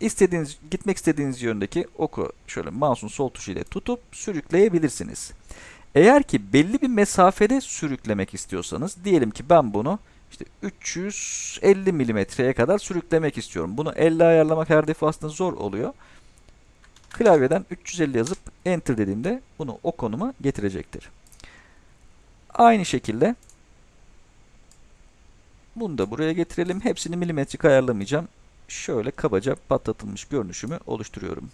istediğiniz, gitmek istediğiniz yöndeki oku şöyle mouse'un sol tuşu ile tutup sürükleyebilirsiniz. Eğer ki belli bir mesafede sürüklemek istiyorsanız, diyelim ki ben bunu işte 350 milimetreye kadar sürüklemek istiyorum. Bunu elle ayarlamak her defasında zor oluyor. Klavyeden 350 yazıp enter dediğimde bunu o konuma getirecektir. Aynı şekilde bunu da buraya getirelim. Hepsini milimetrik ayarlamayacağım şöyle kabaca patlatılmış görünüşümü oluşturuyorum.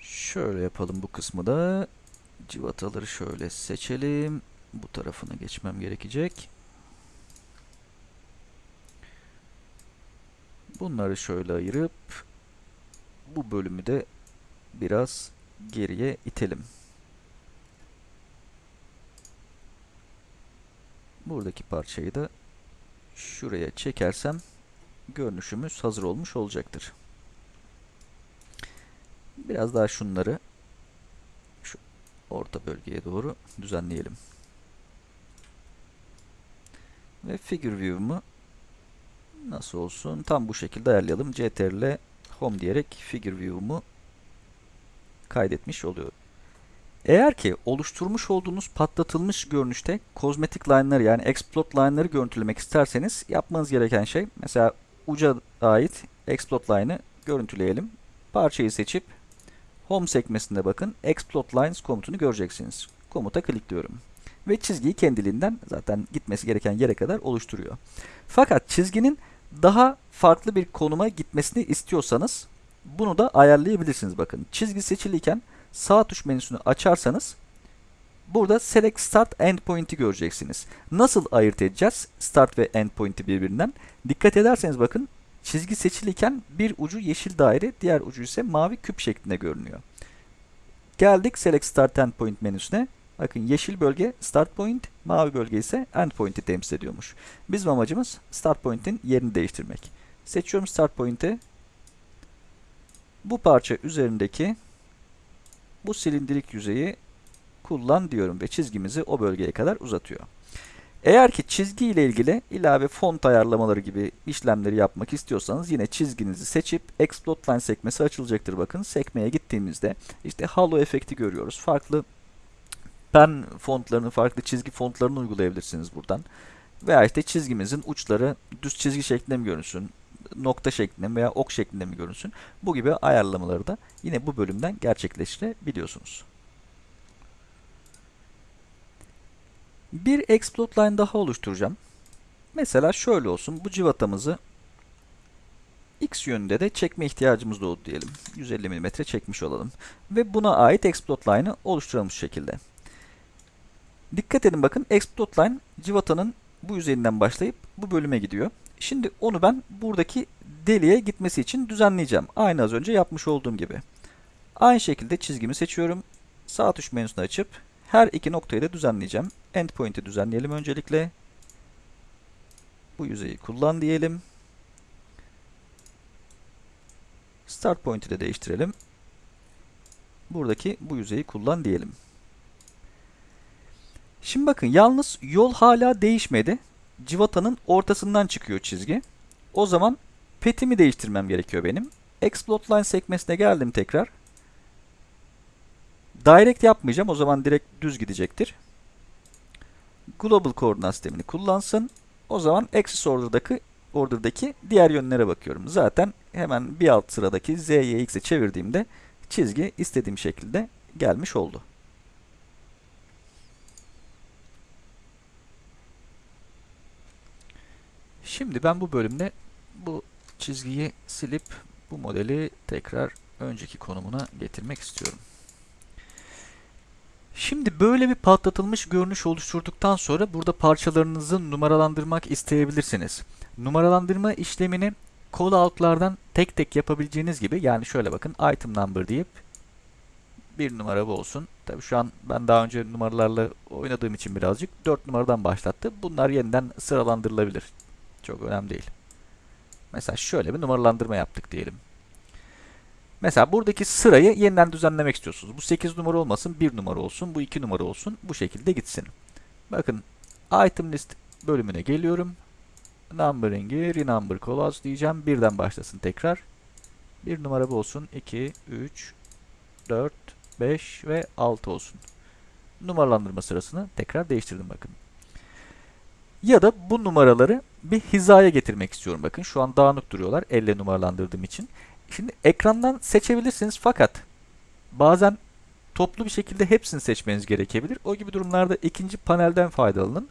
Şöyle yapalım bu kısmı da. Civataları şöyle seçelim. Bu tarafına geçmem gerekecek. Bunları şöyle ayırıp bu bölümü de biraz geriye itelim. Buradaki parçayı da şuraya çekersem görünüşümüz hazır olmuş olacaktır. Biraz daha şunları şu orta bölgeye doğru düzenleyelim. Ve figure view'umu nasıl olsun? Tam bu şekilde ayarlayalım. CTRL home diyerek figure view'umu kaydetmiş oluyor. Eğer ki oluşturmuş olduğunuz patlatılmış görünüşte kozmetik line'ları yani explode line'ları görüntülemek isterseniz yapmanız gereken şey mesela uca ait explode line'ı görüntüleyelim. Parçayı seçip home sekmesinde bakın explode lines komutunu göreceksiniz. Komuta klikliyorum. Ve çizgiyi kendiliğinden zaten gitmesi gereken yere kadar oluşturuyor. Fakat çizginin daha farklı bir konuma gitmesini istiyorsanız bunu da ayarlayabilirsiniz bakın. Çizgi seçiliyken sağ tuş menüsünü açarsanız burada Select Start Endpoint'i göreceksiniz. Nasıl ayırt edeceğiz Start ve Endpoint'i birbirinden? Dikkat ederseniz bakın çizgi seçiliyken bir ucu yeşil daire, diğer ucu ise mavi küp şeklinde görünüyor. Geldik Select Start Endpoint menüsüne. Bakın yeşil bölge Start Point, mavi bölge ise Endpoint'i temsil ediyormuş. Bizim amacımız Start Point'in yerini değiştirmek. Seçiyorum Start Point'i. Bu parça üzerindeki bu silindirik yüzeyi kullan diyorum ve çizgimizi o bölgeye kadar uzatıyor. Eğer ki çizgi ile ilgili ilave font ayarlamaları gibi işlemleri yapmak istiyorsanız yine çizginizi seçip Explode Line sekmesi açılacaktır. Bakın sekmeye gittiğimizde işte halo efekti görüyoruz. Farklı pen fontlarını, farklı çizgi fontlarını uygulayabilirsiniz buradan. Veya işte çizgimizin uçları düz çizgi şeklinde mi görünsün, nokta şeklinde mi veya ok şeklinde mi görünsün. Bu gibi ayarlamaları da yine bu bölümden gerçekleştirebiliyorsunuz. Bir explode line daha oluşturacağım. Mesela şöyle olsun. Bu civatamızı x yönünde de çekme ihtiyacımız doğdu diyelim. 150 mm çekmiş olalım. Ve buna ait explode line'ı oluşturalım şu şekilde. Dikkat edin bakın explode line civatanın bu yüzeyinden başlayıp bu bölüme gidiyor. Şimdi onu ben buradaki deliğe gitmesi için düzenleyeceğim. Aynı az önce yapmış olduğum gibi. Aynı şekilde çizgimi seçiyorum. Sağ tuş menüsünü açıp her iki noktayı da düzenleyeceğim. Endpoint'i düzenleyelim öncelikle. Bu yüzeyi kullan diyelim. Start point'i de değiştirelim. Buradaki bu yüzeyi kullan diyelim. Şimdi bakın yalnız yol hala değişmedi. Civatanın ortasından çıkıyor çizgi. O zaman petimi değiştirmem gerekiyor benim. Explode line sekmesine geldim tekrar. Direct yapmayacağım. O zaman direkt düz gidecektir. Global koordinat sistemini kullansın. O zaman axis order'daki order'daki diğer yönlere bakıyorum. Zaten hemen bir alt sıradaki z, y, x'e çevirdiğimde çizgi istediğim şekilde gelmiş oldu. Şimdi ben bu bölümde bu çizgiyi silip bu modeli tekrar önceki konumuna getirmek istiyorum. Şimdi böyle bir patlatılmış görünüş oluşturduktan sonra burada parçalarınızı numaralandırmak isteyebilirsiniz. Numaralandırma işlemini callout'lardan tek tek yapabileceğiniz gibi yani şöyle bakın item number deyip bir numara bu olsun. Tabi şu an ben daha önce numaralarla oynadığım için birazcık 4 numaradan başlattı. Bunlar yeniden sıralandırılabilir. Çok önemli değil. Mesela şöyle bir numaralandırma yaptık diyelim. Mesela buradaki sırayı yeniden düzenlemek istiyorsunuz. Bu 8 numara olmasın, 1 numara olsun, bu 2 numara olsun. Bu şekilde gitsin. Bakın item list bölümüne geliyorum. Numbering'i renumber callouts diyeceğim. Birden başlasın tekrar. 1 numara bu olsun. 2, 3, 4, 5 ve 6 olsun. Numaralandırma sırasını tekrar değiştirdim bakın. Ya da bu numaraları bir hizaya getirmek istiyorum. Bakın şu an dağınık duruyorlar elle numaralandırdığım için. Şimdi ekrandan seçebilirsiniz fakat bazen toplu bir şekilde hepsini seçmeniz gerekebilir. O gibi durumlarda ikinci panelden faydalanın.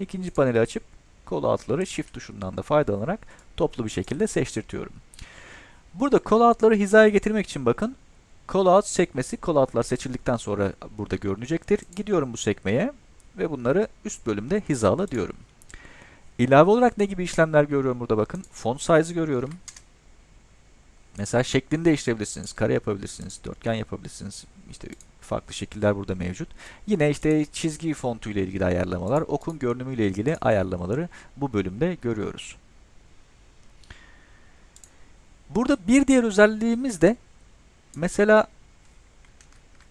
İkinci paneli açıp kol altları shift tuşundan da faydalanarak toplu bir şekilde seçtirtiyorum. Burada kol altları hizaya getirmek için bakın call out sekmesi call outlar seçildikten sonra burada görünecektir. Gidiyorum bu sekmeye ve bunları üst bölümde hizala diyorum. İlave olarak ne gibi işlemler görüyorum burada bakın. Font size'ı görüyorum. Mesela şeklini değiştirebilirsiniz. Kare yapabilirsiniz. Dörtgen yapabilirsiniz. İşte farklı şekiller burada mevcut. Yine işte çizgi fontu ilgili ayarlamalar, okun görünümü ile ilgili ayarlamaları bu bölümde görüyoruz. Burada bir diğer özelliğimiz de mesela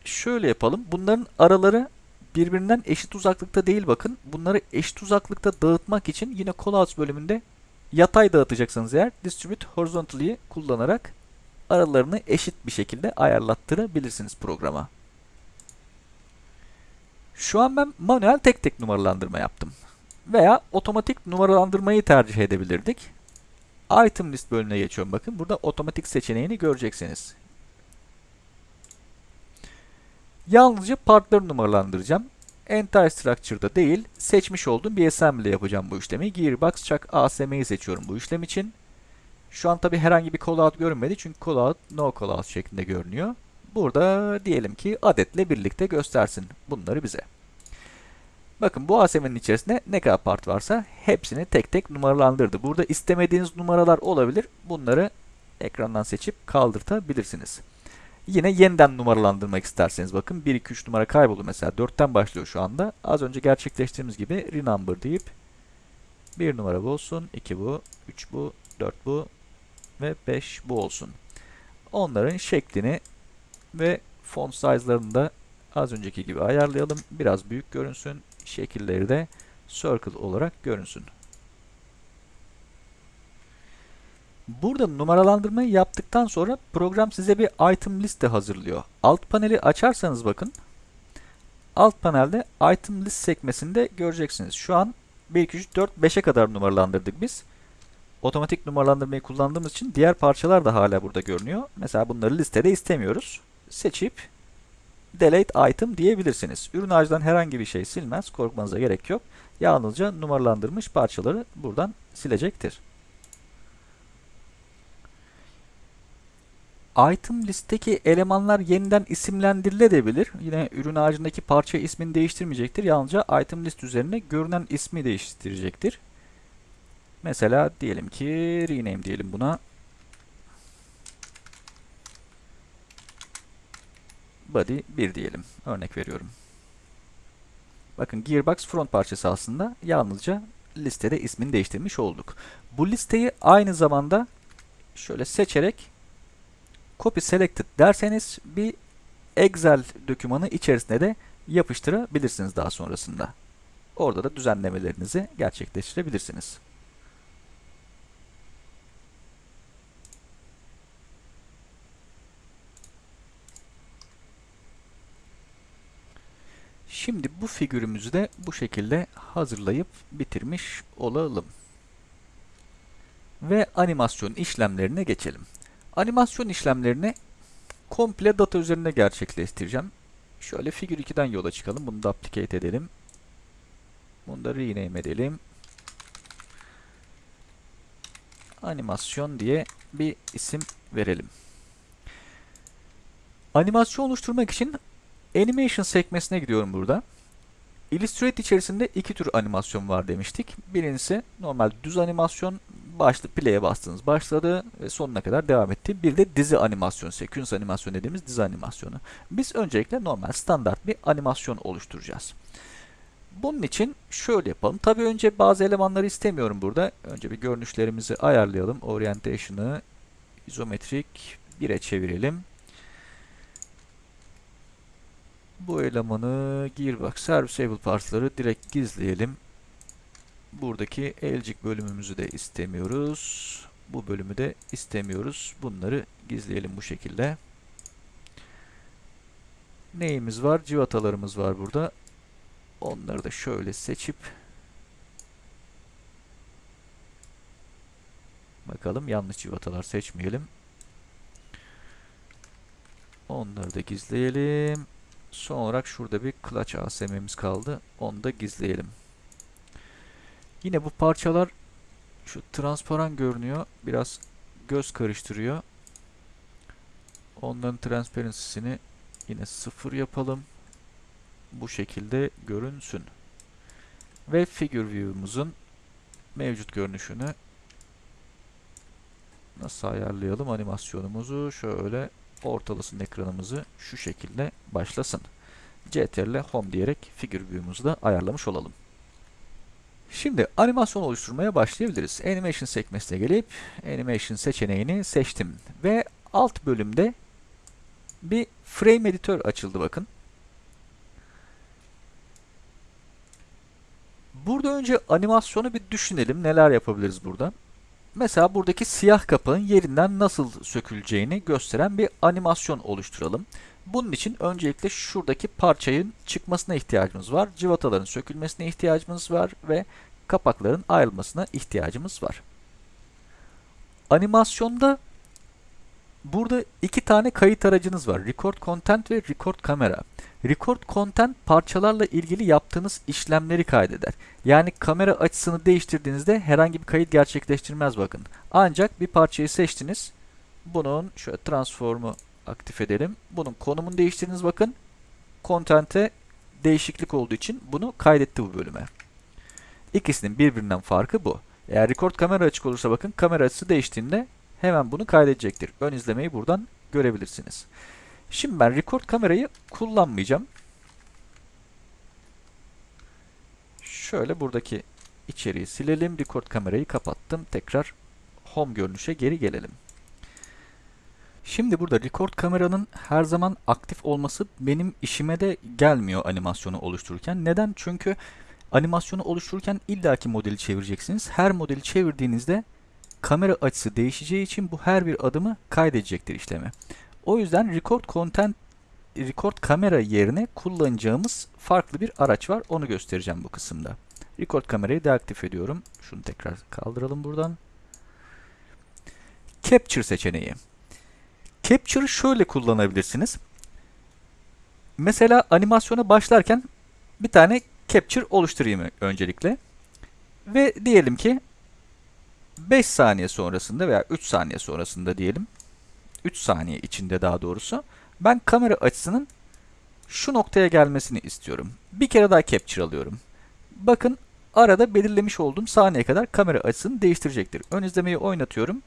şöyle yapalım. Bunların araları birbirinden eşit uzaklıkta değil bakın. Bunları eşit uzaklıkta dağıtmak için yine callouts bölümünde yatay dağıtacaksınız eğer distribute horizontally kullanarak aralarını eşit bir şekilde ayarlattırabilirsiniz programa. Şu an ben manuel tek tek numaralandırma yaptım. Veya otomatik numaralandırmayı tercih edebilirdik. Item list bölümüne geçiyorum bakın. Burada otomatik seçeneğini göreceksiniz. Yalnızca partları numaralandıracağım. Entire Structure'da değil, seçmiş olduğum bir assembly yapacağım bu işlemi. Gearbox Chuck ASM'yi seçiyorum bu işlem için. Şu an tabi herhangi bir callout görünmedi çünkü callout no callout şeklinde görünüyor. Burada diyelim ki adetle birlikte göstersin bunları bize. Bakın bu ASM'nin içerisinde ne kadar part varsa hepsini tek tek numaralandırdı. Burada istemediğiniz numaralar olabilir. Bunları ekrandan seçip kaldırtabilirsiniz. Yine yeniden numaralandırmak isterseniz bakın 1, 2, 3 numara kayboldu mesela 4'ten başlıyor şu anda. Az önce gerçekleştirdiğimiz gibi renumber deyip 1 numara bu olsun, 2 bu, 3 bu, 4 bu ve 5 bu olsun. Onların şeklini ve font size'larını da az önceki gibi ayarlayalım. Biraz büyük görünsün. Şekilleri de circle olarak görünsün. Burada numaralandırmayı yaptıktan sonra program size bir item liste hazırlıyor. Alt paneli açarsanız bakın. Alt panelde item list sekmesinde göreceksiniz. Şu an 1, 2, 3, 4, 5'e kadar numaralandırdık biz. Otomatik numaralandırmayı kullandığımız için diğer parçalar da hala burada görünüyor. Mesela bunları listede istemiyoruz. Seçip delete item diyebilirsiniz. Ürün ağacından herhangi bir şey silmez. Korkmanıza gerek yok. Yalnızca numaralandırmış parçaları buradan silecektir. Item listeki elemanlar yeniden isimlendirilebilir. Yine ürün ağacındaki parça ismini değiştirmeyecektir. Yalnızca item list üzerine görünen ismi değiştirecektir. Mesela diyelim ki rename diyelim buna. Body 1 diyelim. Örnek veriyorum. Bakın Gearbox front parçası aslında yalnızca listede ismini değiştirmiş olduk. Bu listeyi aynı zamanda şöyle seçerek copy selected derseniz bir Excel dokümanı içerisine de yapıştırabilirsiniz daha sonrasında. Orada da düzenlemelerinizi gerçekleştirebilirsiniz. Şimdi bu figürümüzü de bu şekilde hazırlayıp bitirmiş olalım. Ve animasyon işlemlerine geçelim. Animasyon işlemlerini komple data üzerinde gerçekleştireceğim. Şöyle figür 2'den yola çıkalım. Bunu da applicate edelim. Bunu da rename edelim. Animasyon diye bir isim verelim. Animasyon oluşturmak için Animation sekmesine gidiyorum burada. Illustrator içerisinde iki tür animasyon var demiştik. Birincisi normal düz animasyon. Başlı play'e bastınız başladı ve sonuna kadar devam etti. Bir de dizi animasyon, sequence animasyon dediğimiz dizi animasyonu. Biz öncelikle normal standart bir animasyon oluşturacağız. Bunun için şöyle yapalım. Tabii önce bazı elemanları istemiyorum burada. Önce bir görünüşlerimizi ayarlayalım. Orientation'ı izometrik 1'e çevirelim. Bu elemanı gearbox serviceable partsları direkt gizleyelim. Buradaki elcik bölümümüzü de istemiyoruz. Bu bölümü de istemiyoruz. Bunları gizleyelim bu şekilde. Neyimiz var? Civatalarımız var burada. Onları da şöyle seçip bakalım yanlış civatalar seçmeyelim. Onları da gizleyelim. Son olarak şurada bir clutch ASM'miz kaldı. Onu da gizleyelim. Yine bu parçalar şu transparan görünüyor. Biraz göz karıştırıyor. Onların transparency'sini yine sıfır yapalım. Bu şekilde görünsün. Ve figure view'umuzun mevcut görünüşünü nasıl ayarlayalım animasyonumuzu şöyle ortalasın ekranımızı şu şekilde başlasın. CTRL Home diyerek figür view'umuzu da ayarlamış olalım. Şimdi animasyon oluşturmaya başlayabiliriz. Animation sekmesine gelip Animation seçeneğini seçtim ve alt bölümde bir frame editör açıldı bakın. Burada önce animasyonu bir düşünelim. Neler yapabiliriz burada? Mesela buradaki siyah kapağın yerinden nasıl söküleceğini gösteren bir animasyon oluşturalım. Bunun için öncelikle şuradaki parçanın çıkmasına ihtiyacımız var. Civataların sökülmesine ihtiyacımız var ve kapakların ayrılmasına ihtiyacımız var. Animasyonda burada iki tane kayıt aracınız var. Record Content ve Record Camera. Record Content parçalarla ilgili yaptığınız işlemleri kaydeder. Yani kamera açısını değiştirdiğinizde herhangi bir kayıt gerçekleştirmez bakın. Ancak bir parçayı seçtiniz. Bunun şöyle transform'u aktif edelim. Bunun konumunu değiştirdiniz bakın. Content'e değişiklik olduğu için bunu kaydetti bu bölüme. İkisinin birbirinden farkı bu. Eğer record kamera açık olursa bakın kamera açısı değiştiğinde hemen bunu kaydedecektir. Ön izlemeyi buradan görebilirsiniz. Şimdi ben record kamerayı kullanmayacağım. Şöyle buradaki içeriği silelim. Record kamerayı kapattım. Tekrar home görünüşe geri gelelim. Şimdi burada record kameranın her zaman aktif olması benim işime de gelmiyor animasyonu oluştururken. Neden? Çünkü animasyonu oluştururken illaki modeli çevireceksiniz. Her modeli çevirdiğinizde kamera açısı değişeceği için bu her bir adımı kaydedecektir işlemi. O yüzden record content record kamera yerine kullanacağımız farklı bir araç var. Onu göstereceğim bu kısımda. Record kamerayı deaktif ediyorum. Şunu tekrar kaldıralım buradan. Capture seçeneği. Capture'ı şöyle kullanabilirsiniz. Mesela animasyona başlarken bir tane capture oluşturayım öncelikle. Ve diyelim ki 5 saniye sonrasında veya 3 saniye sonrasında diyelim. 3 saniye içinde daha doğrusu. Ben kamera açısının şu noktaya gelmesini istiyorum. Bir kere daha capture alıyorum. Bakın arada belirlemiş olduğum saniye kadar kamera açısını değiştirecektir. Ön izlemeyi oynatıyorum.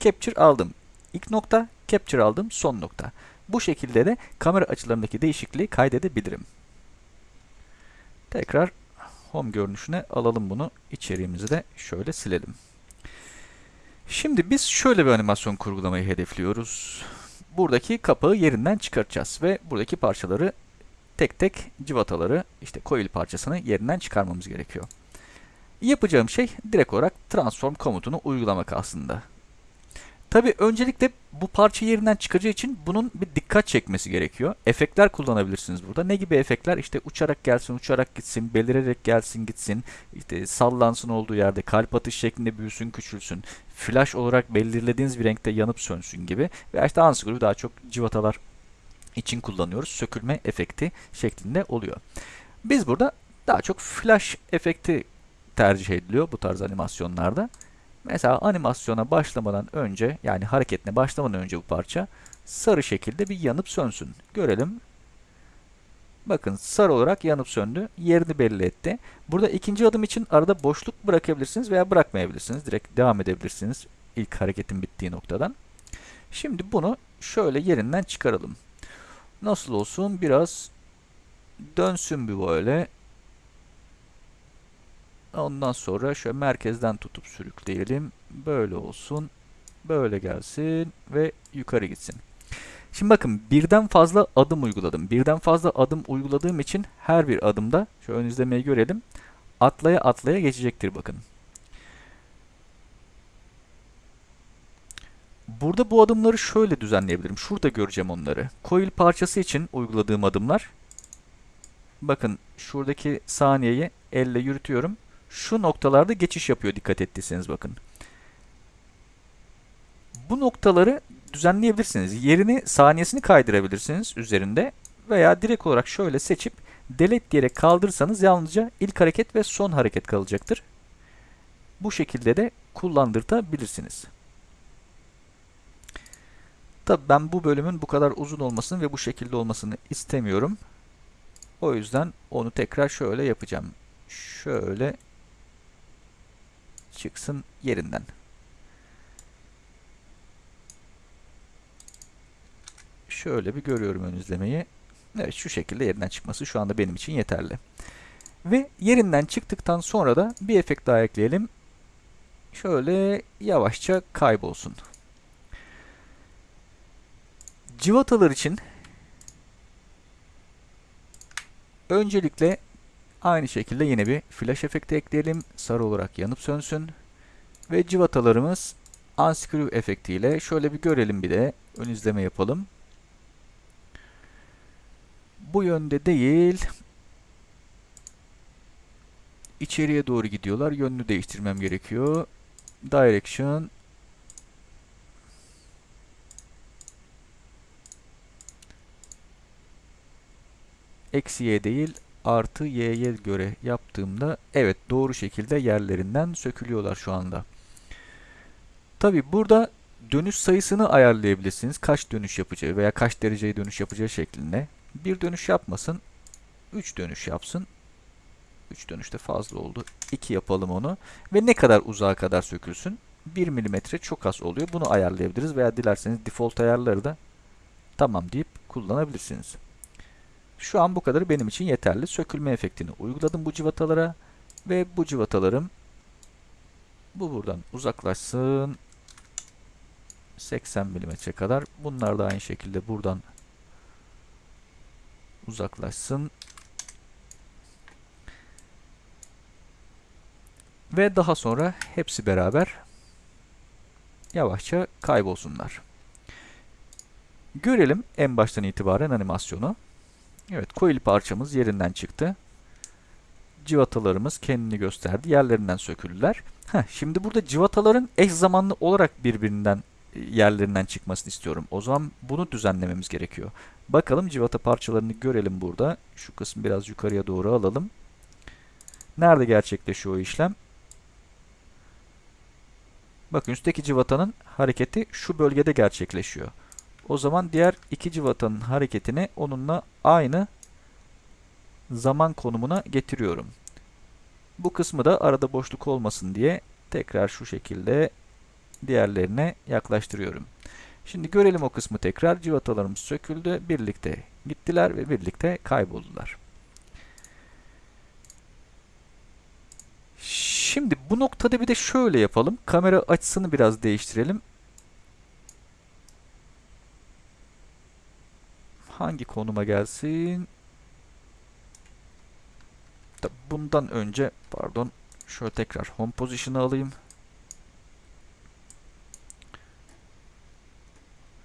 Capture aldım. İlk nokta, capture aldım, son nokta. Bu şekilde de kamera açılarındaki değişikliği kaydedebilirim. Tekrar home görünüşüne alalım bunu. İçeriğimizi de şöyle silelim. Şimdi biz şöyle bir animasyon kurgulamayı hedefliyoruz. Buradaki kapağı yerinden çıkartacağız ve buradaki parçaları tek tek civataları işte coil parçasını yerinden çıkarmamız gerekiyor. Yapacağım şey direkt olarak transform komutunu uygulamak aslında. Tabi öncelikle bu parça yerinden çıkacağı için bunun bir dikkat çekmesi gerekiyor. Efektler kullanabilirsiniz burada. Ne gibi efektler? İşte uçarak gelsin, uçarak gitsin, belirerek gelsin, gitsin, işte sallansın olduğu yerde, kalp atış şeklinde büyüsün, küçülsün, flash olarak belirlediğiniz bir renkte yanıp sönsün gibi. Ve işte unscrew daha çok civatalar için kullanıyoruz. Sökülme efekti şeklinde oluyor. Biz burada daha çok flash efekti tercih ediliyor bu tarz animasyonlarda. Mesela animasyona başlamadan önce yani hareketine başlamadan önce bu parça sarı şekilde bir yanıp sönsün. Görelim. Bakın sarı olarak yanıp söndü. Yerini belli etti. Burada ikinci adım için arada boşluk bırakabilirsiniz veya bırakmayabilirsiniz. Direkt devam edebilirsiniz ilk hareketin bittiği noktadan. Şimdi bunu şöyle yerinden çıkaralım. Nasıl olsun? Biraz dönsün bir böyle. Ondan sonra şöyle merkezden tutup sürükleyelim. Böyle olsun. Böyle gelsin ve yukarı gitsin. Şimdi bakın birden fazla adım uyguladım. Birden fazla adım uyguladığım için her bir adımda şöyle ön izlemeyi görelim. Atlaya atlaya geçecektir bakın. Burada bu adımları şöyle düzenleyebilirim. Şurada göreceğim onları. Coil parçası için uyguladığım adımlar. Bakın şuradaki saniyeyi elle yürütüyorum şu noktalarda geçiş yapıyor dikkat ettiyseniz bakın. Bu noktaları düzenleyebilirsiniz. Yerini saniyesini kaydırabilirsiniz üzerinde veya direkt olarak şöyle seçip delete diyerek kaldırırsanız yalnızca ilk hareket ve son hareket kalacaktır. Bu şekilde de kullandırtabilirsiniz. Tabi ben bu bölümün bu kadar uzun olmasını ve bu şekilde olmasını istemiyorum. O yüzden onu tekrar şöyle yapacağım. Şöyle çıksın yerinden. Şöyle bir görüyorum ön izlemeyi. Evet şu şekilde yerinden çıkması şu anda benim için yeterli. Ve yerinden çıktıktan sonra da bir efekt daha ekleyelim. Şöyle yavaşça kaybolsun. Civatalar için öncelikle aynı şekilde yine bir flash efekti ekleyelim. Sarı olarak yanıp sönsün. Ve civatalarımız unscrew efektiyle şöyle bir görelim bir de ön izleme yapalım. Bu yönde değil. İçeriye doğru gidiyorlar. Yönünü değiştirmem gerekiyor. Direction eksi y değil artı y'ye göre yaptığımda evet doğru şekilde yerlerinden sökülüyorlar şu anda. Tabi burada dönüş sayısını ayarlayabilirsiniz. Kaç dönüş yapacağı veya kaç dereceye dönüş yapacağı şeklinde. Bir dönüş yapmasın. 3 dönüş yapsın. 3 dönüşte fazla oldu. 2 yapalım onu. Ve ne kadar uzağa kadar sökülsün? 1 mm çok az oluyor. Bunu ayarlayabiliriz veya dilerseniz default ayarları da tamam deyip kullanabilirsiniz. Şu an bu kadarı benim için yeterli. Sökülme efektini uyguladım bu civatalara ve bu civatalarım bu buradan uzaklaşsın. 80 mm kadar. Bunlar da aynı şekilde buradan uzaklaşsın. Ve daha sonra hepsi beraber yavaşça kaybolsunlar. Görelim en baştan itibaren animasyonu. Evet, coil parçamız yerinden çıktı. Civatalarımız kendini gösterdi. Yerlerinden söküldüler. Heh, şimdi burada civataların eş zamanlı olarak birbirinden e, yerlerinden çıkmasını istiyorum. O zaman bunu düzenlememiz gerekiyor. Bakalım civata parçalarını görelim burada. Şu kısmı biraz yukarıya doğru alalım. Nerede gerçekleşiyor o işlem? Bakın üstteki civatanın hareketi şu bölgede gerçekleşiyor. O zaman diğer iki civatanın hareketini onunla aynı zaman konumuna getiriyorum. Bu kısmı da arada boşluk olmasın diye tekrar şu şekilde diğerlerine yaklaştırıyorum. Şimdi görelim o kısmı tekrar. Civatalarımız söküldü. Birlikte gittiler ve birlikte kayboldular. Şimdi bu noktada bir de şöyle yapalım. Kamera açısını biraz değiştirelim. Hangi konuma gelsin? Bundan önce pardon şöyle tekrar home position'ı alayım.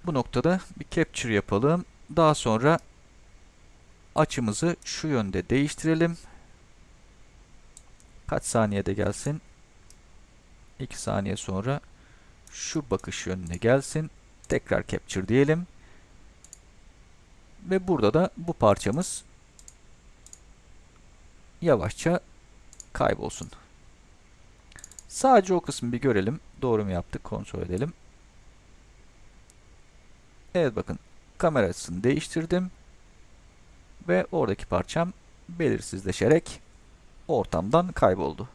Bu noktada bir capture yapalım. Daha sonra açımızı şu yönde değiştirelim. Kaç saniyede gelsin? 2 saniye sonra şu bakış yönüne gelsin. Tekrar capture diyelim. Ve burada da bu parçamız yavaşça kaybolsun. Sadece o kısmı bir görelim. Doğru mu yaptık? Kontrol edelim. Evet bakın kamera açısını değiştirdim. Ve oradaki parçam belirsizleşerek ortamdan kayboldu.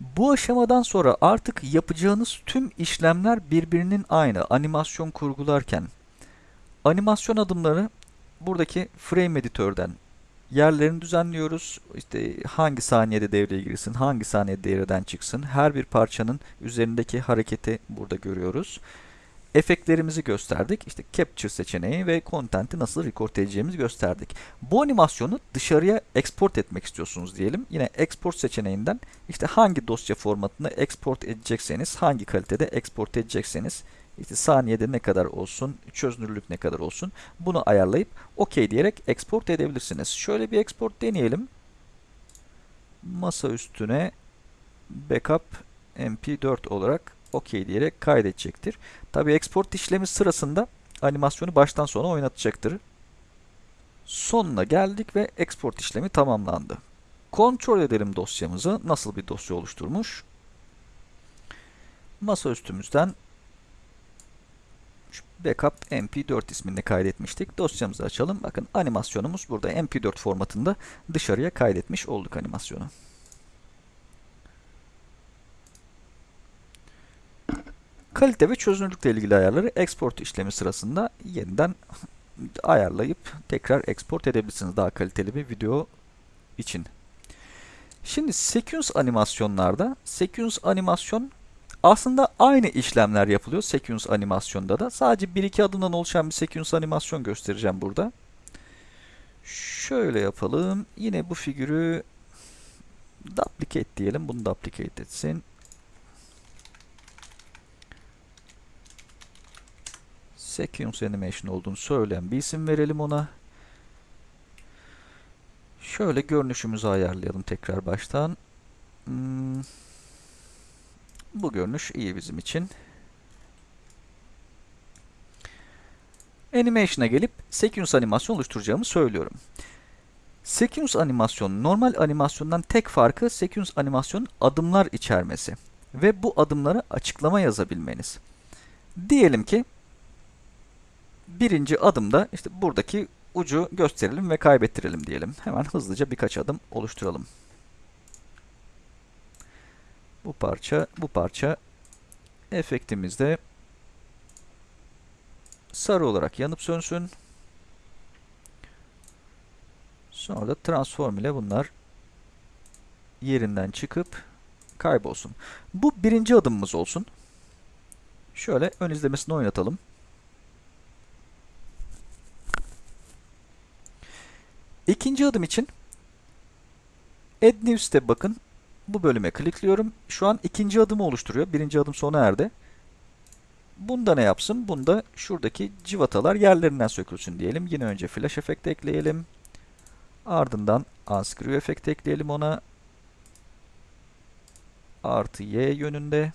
Bu aşamadan sonra artık yapacağınız tüm işlemler birbirinin aynı animasyon kurgularken. Animasyon adımları buradaki frame editörden yerlerini düzenliyoruz. İşte hangi saniyede devreye girsin, hangi saniyede devreden çıksın. Her bir parçanın üzerindeki hareketi burada görüyoruz efektlerimizi gösterdik. İşte Capture seçeneği ve content'i nasıl record edeceğimizi gösterdik. Bu animasyonu dışarıya export etmek istiyorsunuz diyelim. Yine export seçeneğinden işte hangi dosya formatında export edecekseniz, hangi kalitede export edecekseniz, işte saniyede ne kadar olsun, çözünürlük ne kadar olsun bunu ayarlayıp OK diyerek export edebilirsiniz. Şöyle bir export deneyelim. Masa üstüne backup mp4 olarak OK diyerek kaydedecektir. Tabi export işlemi sırasında animasyonu baştan sona oynatacaktır. Sonuna geldik ve export işlemi tamamlandı. Kontrol edelim dosyamızı. Nasıl bir dosya oluşturmuş? Masa üstümüzden backup mp4 isminde kaydetmiştik. Dosyamızı açalım. Bakın animasyonumuz burada mp4 formatında dışarıya kaydetmiş olduk animasyonu. Kalite ve çözünürlükle ilgili ayarları export işlemi sırasında yeniden ayarlayıp tekrar export edebilirsiniz daha kaliteli bir video için. Şimdi sequence animasyonlarda sequence animasyon aslında aynı işlemler yapılıyor sequence animasyonda da. Sadece 1-2 adımdan oluşan bir sequence animasyon göstereceğim burada. Şöyle yapalım. Yine bu figürü duplicate diyelim. Bunu duplicate etsin. Sequence animation olduğunu söyleyen bir isim verelim ona. Şöyle görünüşümüzü ayarlayalım tekrar baştan. Hmm. Bu görünüş iyi bizim için. Animation'a gelip sequence animasyon oluşturacağımı söylüyorum. Sequence animasyon normal animasyondan tek farkı sequence animasyonun adımlar içermesi ve bu adımları açıklama yazabilmeniz. Diyelim ki birinci adımda işte buradaki ucu gösterelim ve kaybettirelim diyelim. Hemen hızlıca birkaç adım oluşturalım. Bu parça, bu parça efektimizde sarı olarak yanıp sönsün. Sonra da transform ile bunlar yerinden çıkıp kaybolsun. Bu birinci adımımız olsun. Şöyle ön izlemesini oynatalım. İkinci adım için Add New Step bakın. Bu bölüme klikliyorum. Şu an ikinci adımı oluşturuyor. Birinci adım sona erdi. Bunda ne yapsın? Bunda şuradaki civatalar yerlerinden sökülsün diyelim. Yine önce flash efekt ekleyelim. Ardından unscrew efekt ekleyelim ona. Artı y yönünde.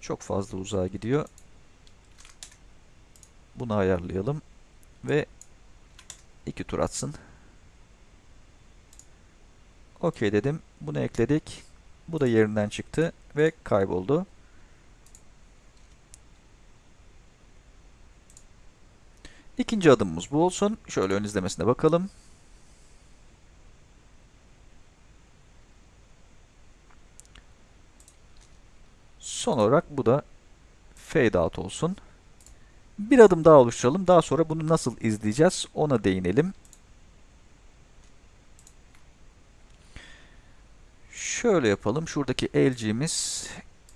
Çok fazla uzağa gidiyor. Bunu ayarlayalım. Ve iki tur atsın. OK dedim. Bunu ekledik. Bu da yerinden çıktı ve kayboldu. İkinci adımımız bu olsun. Şöyle ön izlemesine bakalım. Son olarak bu da fade out olsun. Bir adım daha oluşturalım. Daha sonra bunu nasıl izleyeceğiz ona değinelim. Şöyle yapalım. Şuradaki LG'miz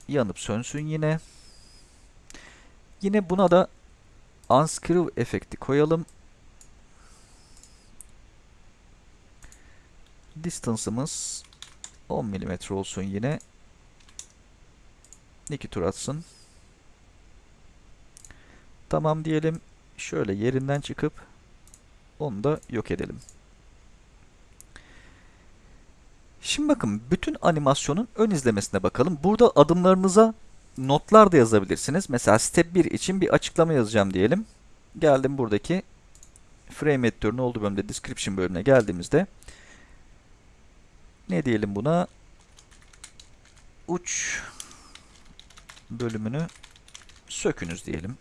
yanıp sönsün yine. Yine buna da unscrew efekti koyalım. Distance'ımız 10 mm olsun yine. 2 tur atsın. Tamam diyelim. Şöyle yerinden çıkıp onu da yok edelim. Şimdi bakın bütün animasyonun ön izlemesine bakalım. Burada adımlarınıza notlar da yazabilirsiniz. Mesela step 1 için bir açıklama yazacağım diyelim. Geldim buradaki frame editörün olduğu bölümde description bölümüne geldiğimizde ne diyelim buna? Uç bölümünü sökünüz diyelim.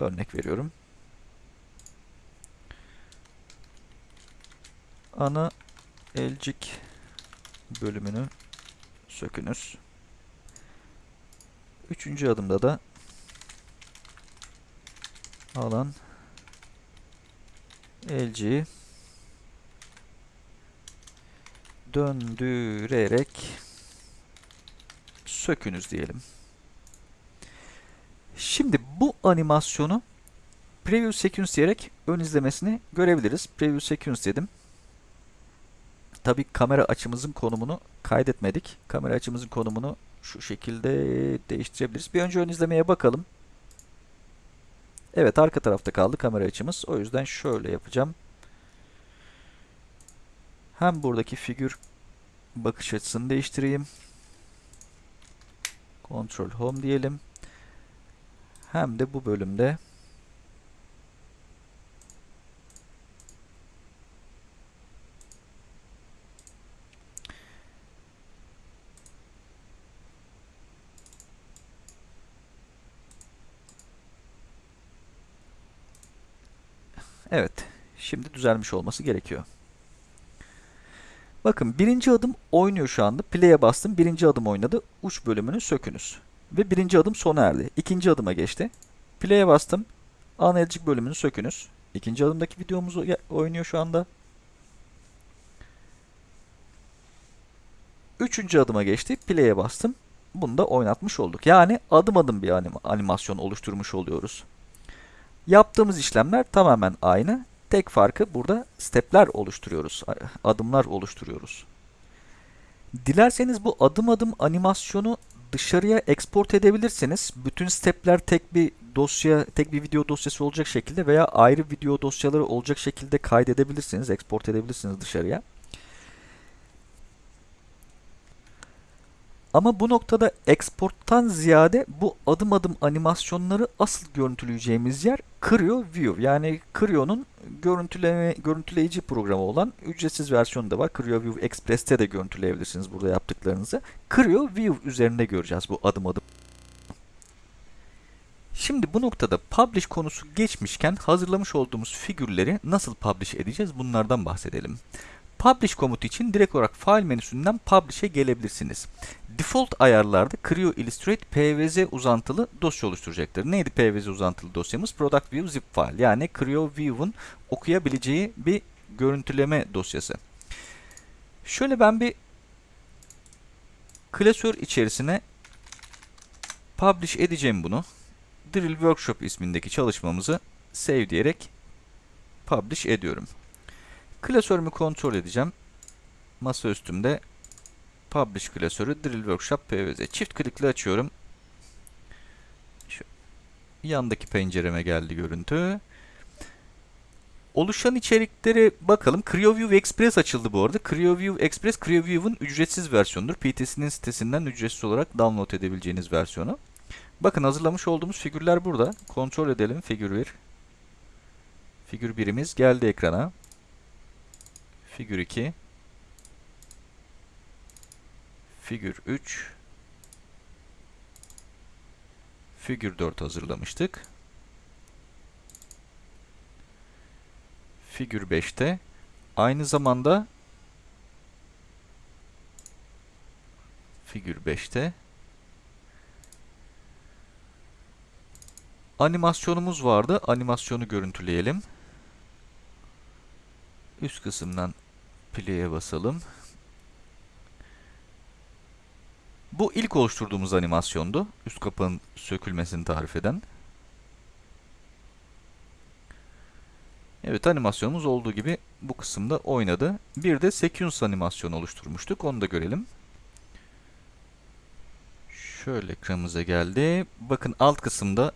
Örnek veriyorum. Ana elcik bölümünü sökünüz. Üçüncü adımda da alan elciyi döndürerek sökünüz diyelim. Şimdi bu animasyonu Preview Sequence diyerek ön izlemesini görebiliriz. Preview Sequence dedim. Tabi kamera açımızın konumunu kaydetmedik. Kamera açımızın konumunu şu şekilde değiştirebiliriz. Bir önce ön izlemeye bakalım. Evet arka tarafta kaldı kamera açımız. O yüzden şöyle yapacağım. Hem buradaki figür bakış açısını değiştireyim. Control Home diyelim. Hem de bu bölümde Evet. Şimdi düzelmiş olması gerekiyor. Bakın birinci adım oynuyor şu anda. Play'e bastım. Birinci adım oynadı. Uç bölümünü sökünüz. Ve birinci adım sona erdi. İkinci adıma geçti. Play'e bastım. Analitik bölümünü sökünüz. İkinci adımdaki videomuz oynuyor şu anda. Üçüncü adıma geçti. Play'e bastım. Bunu da oynatmış olduk. Yani adım adım bir anim animasyon oluşturmuş oluyoruz. Yaptığımız işlemler tamamen aynı. Tek farkı burada stepler oluşturuyoruz. Adımlar oluşturuyoruz. Dilerseniz bu adım adım animasyonu dışarıya export edebilirsiniz. Bütün stepler tek bir dosya, tek bir video dosyası olacak şekilde veya ayrı video dosyaları olacak şekilde kaydedebilirsiniz, export edebilirsiniz dışarıya. Ama bu noktada export'tan ziyade bu adım adım animasyonları asıl görüntüleyeceğimiz yer Creo View. Yani Creo'nun görüntüleme, görüntüleyici programı olan ücretsiz versiyonu da var. Creo View Express'te de görüntüleyebilirsiniz burada yaptıklarınızı. Creo View üzerinde göreceğiz bu adım adım. Şimdi bu noktada publish konusu geçmişken hazırlamış olduğumuz figürleri nasıl publish edeceğiz bunlardan bahsedelim. Publish komutu için direkt olarak file menüsünden Publish'e gelebilirsiniz. Default ayarlarda Creo Illustrate PVZ uzantılı dosya oluşturacaktır. Neydi PVZ uzantılı dosyamız? Product View zip file. Yani Creo View'un okuyabileceği bir görüntüleme dosyası. Şöyle ben bir klasör içerisine publish edeceğim bunu. Drill Workshop ismindeki çalışmamızı save diyerek publish ediyorum. Klasörümü kontrol edeceğim. Masa üstümde Publish klasörü Drill Workshop PVZ. Çift klikle açıyorum. Şu yandaki pencereme geldi görüntü. Oluşan içerikleri bakalım. CreoView Express açıldı bu arada. CreoView Express, CreoView'un ücretsiz versiyonudur. PTS'nin sitesinden ücretsiz olarak download edebileceğiniz versiyonu. Bakın hazırlamış olduğumuz figürler burada. Kontrol edelim. Figür 1. Figür 1'imiz geldi ekrana. Figür 2. Figür 3. Figür 4 hazırlamıştık. Figür 5'te aynı zamanda figür 5'te animasyonumuz vardı. Animasyonu görüntüleyelim. Üst kısımdan play'e basalım. Bu ilk oluşturduğumuz animasyondu. Üst kapağın sökülmesini tarif eden. Evet animasyonumuz olduğu gibi bu kısımda oynadı. Bir de sequence animasyonu oluşturmuştuk. Onu da görelim. Şöyle ekranımıza geldi. Bakın alt kısımda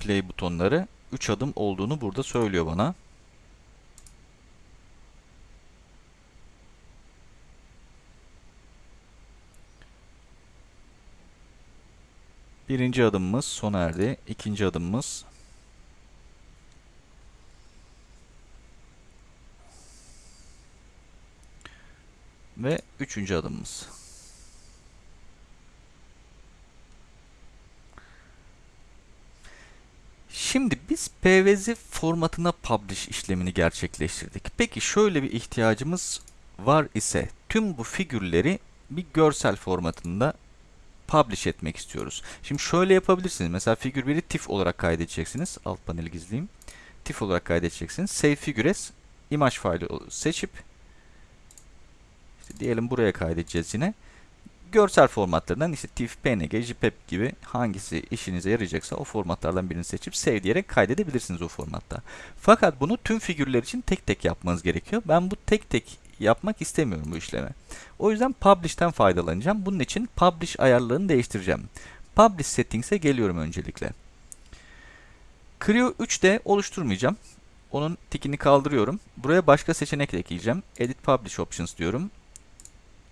play butonları 3 adım olduğunu burada söylüyor bana. Birinci adımımız sona erdi. İkinci adımımız ve üçüncü adımımız. Şimdi biz PVZ formatına publish işlemini gerçekleştirdik. Peki şöyle bir ihtiyacımız var ise tüm bu figürleri bir görsel formatında publish etmek istiyoruz. Şimdi şöyle yapabilirsiniz. Mesela figür 1'i TIFF olarak kaydedeceksiniz. Alt paneli gizleyeyim. TIFF olarak kaydedeceksiniz. Save figure as image faili seçip işte diyelim buraya kaydedeceğiz yine. Görsel formatlarından işte TIFF, PNG, JPEG gibi hangisi işinize yarayacaksa o formatlardan birini seçip save diyerek kaydedebilirsiniz o formatta. Fakat bunu tüm figürler için tek tek yapmanız gerekiyor. Ben bu tek tek yapmak istemiyorum bu işlemi. O yüzden Publish'ten faydalanacağım. Bunun için Publish ayarlarını değiştireceğim. Publish Settings'e geliyorum öncelikle. Creo 3D oluşturmayacağım. Onun tikini kaldırıyorum. Buraya başka seçenek ekleyeceğim. Edit Publish Options diyorum.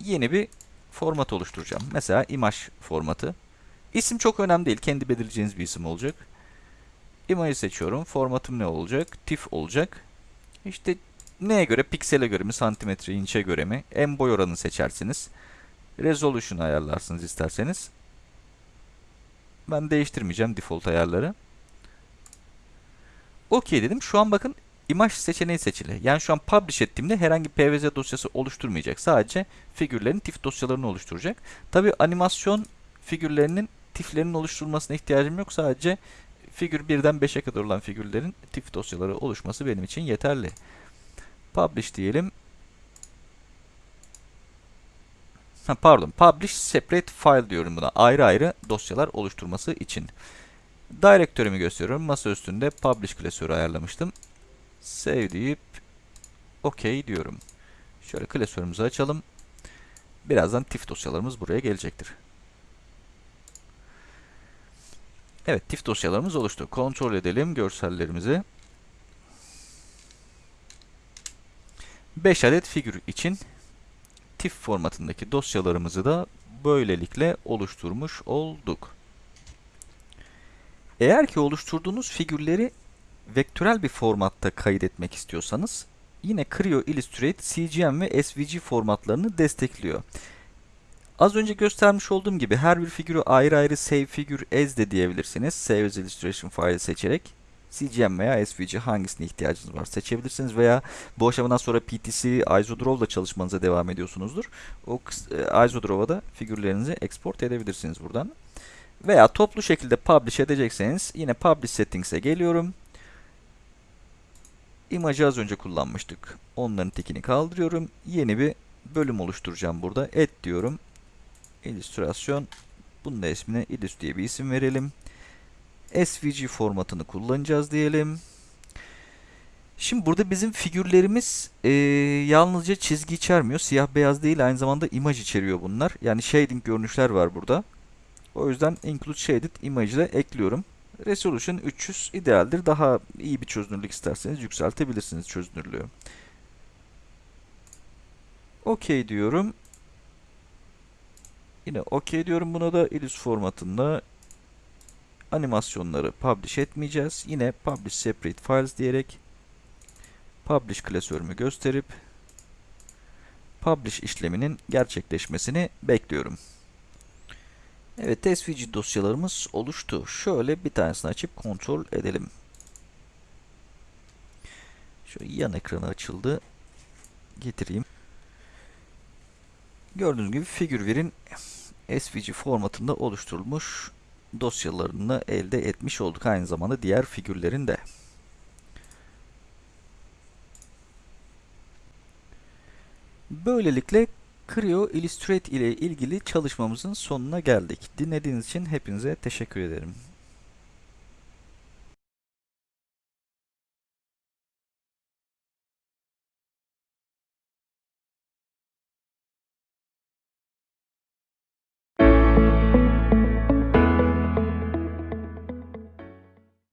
Yeni bir format oluşturacağım. Mesela image formatı. İsim çok önemli değil. Kendi belirleyeceğiniz bir isim olacak. Image seçiyorum. Formatım ne olacak? TIFF olacak. İşte neye göre? Piksele göre mi? Santimetre, inçe göre mi? En boy oranını seçersiniz. Resolution ayarlarsınız isterseniz. Ben değiştirmeyeceğim default ayarları. OK dedim. Şu an bakın imaj seçeneği seçili. Yani şu an publish ettiğimde herhangi PVZ dosyası oluşturmayacak. Sadece figürlerin TIFF dosyalarını oluşturacak. Tabi animasyon figürlerinin tiflerin oluşturulmasına ihtiyacım yok. Sadece figür 1'den 5'e kadar olan figürlerin tif dosyaları oluşması benim için yeterli. Publish diyelim. Ha, pardon, publish separate file diyorum buna. Ayrı ayrı dosyalar oluşturması için. Direktörümü gösteriyorum. Masa üstünde publish klasörü ayarlamıştım. Save deyip OK diyorum. Şöyle klasörümüzü açalım. Birazdan tif dosyalarımız buraya gelecektir. Evet, tif dosyalarımız oluştu. Kontrol edelim görsellerimizi. 5 adet figür için TIFF formatındaki dosyalarımızı da böylelikle oluşturmuş olduk. Eğer ki oluşturduğunuz figürleri vektörel bir formatta kaydetmek istiyorsanız yine Creo Illustrate CGM ve SVG formatlarını destekliyor. Az önce göstermiş olduğum gibi her bir figürü ayrı ayrı save figür as de diyebilirsiniz. Save as illustration file seçerek CGM veya SVG hangisine ihtiyacınız var seçebilirsiniz veya bu aşamadan sonra PTC, Isodraw ile çalışmanıza devam ediyorsunuzdur. O e, Isodraw'a da figürlerinizi export edebilirsiniz buradan. Veya toplu şekilde publish edecekseniz yine publish settings'e geliyorum. Image'ı az önce kullanmıştık. Onların tekini kaldırıyorum. Yeni bir bölüm oluşturacağım burada. Et diyorum. İllüstrasyon. Bunun da ismine illus diye bir isim verelim. SVG formatını kullanacağız diyelim. Şimdi burada bizim figürlerimiz e, yalnızca çizgi içermiyor. Siyah beyaz değil aynı zamanda imaj içeriyor bunlar. Yani shading görünüşler var burada. O yüzden include shaded image ile ekliyorum. Resolution 300 idealdir. Daha iyi bir çözünürlük isterseniz yükseltebilirsiniz çözünürlüğü. OK diyorum. Yine OK diyorum buna da illus formatında animasyonları publish etmeyeceğiz. Yine publish separate files diyerek publish klasörümü gösterip publish işleminin gerçekleşmesini bekliyorum. Evet SVG dosyalarımız oluştu. Şöyle bir tanesini açıp kontrol edelim. Şöyle yan ekranı açıldı. Getireyim. Gördüğünüz gibi Figureware'in SVG formatında oluşturulmuş dosyalarını elde etmiş olduk. Aynı zamanda diğer figürlerin de. Böylelikle Creo Illustrate ile ilgili çalışmamızın sonuna geldik. Dinlediğiniz için hepinize teşekkür ederim.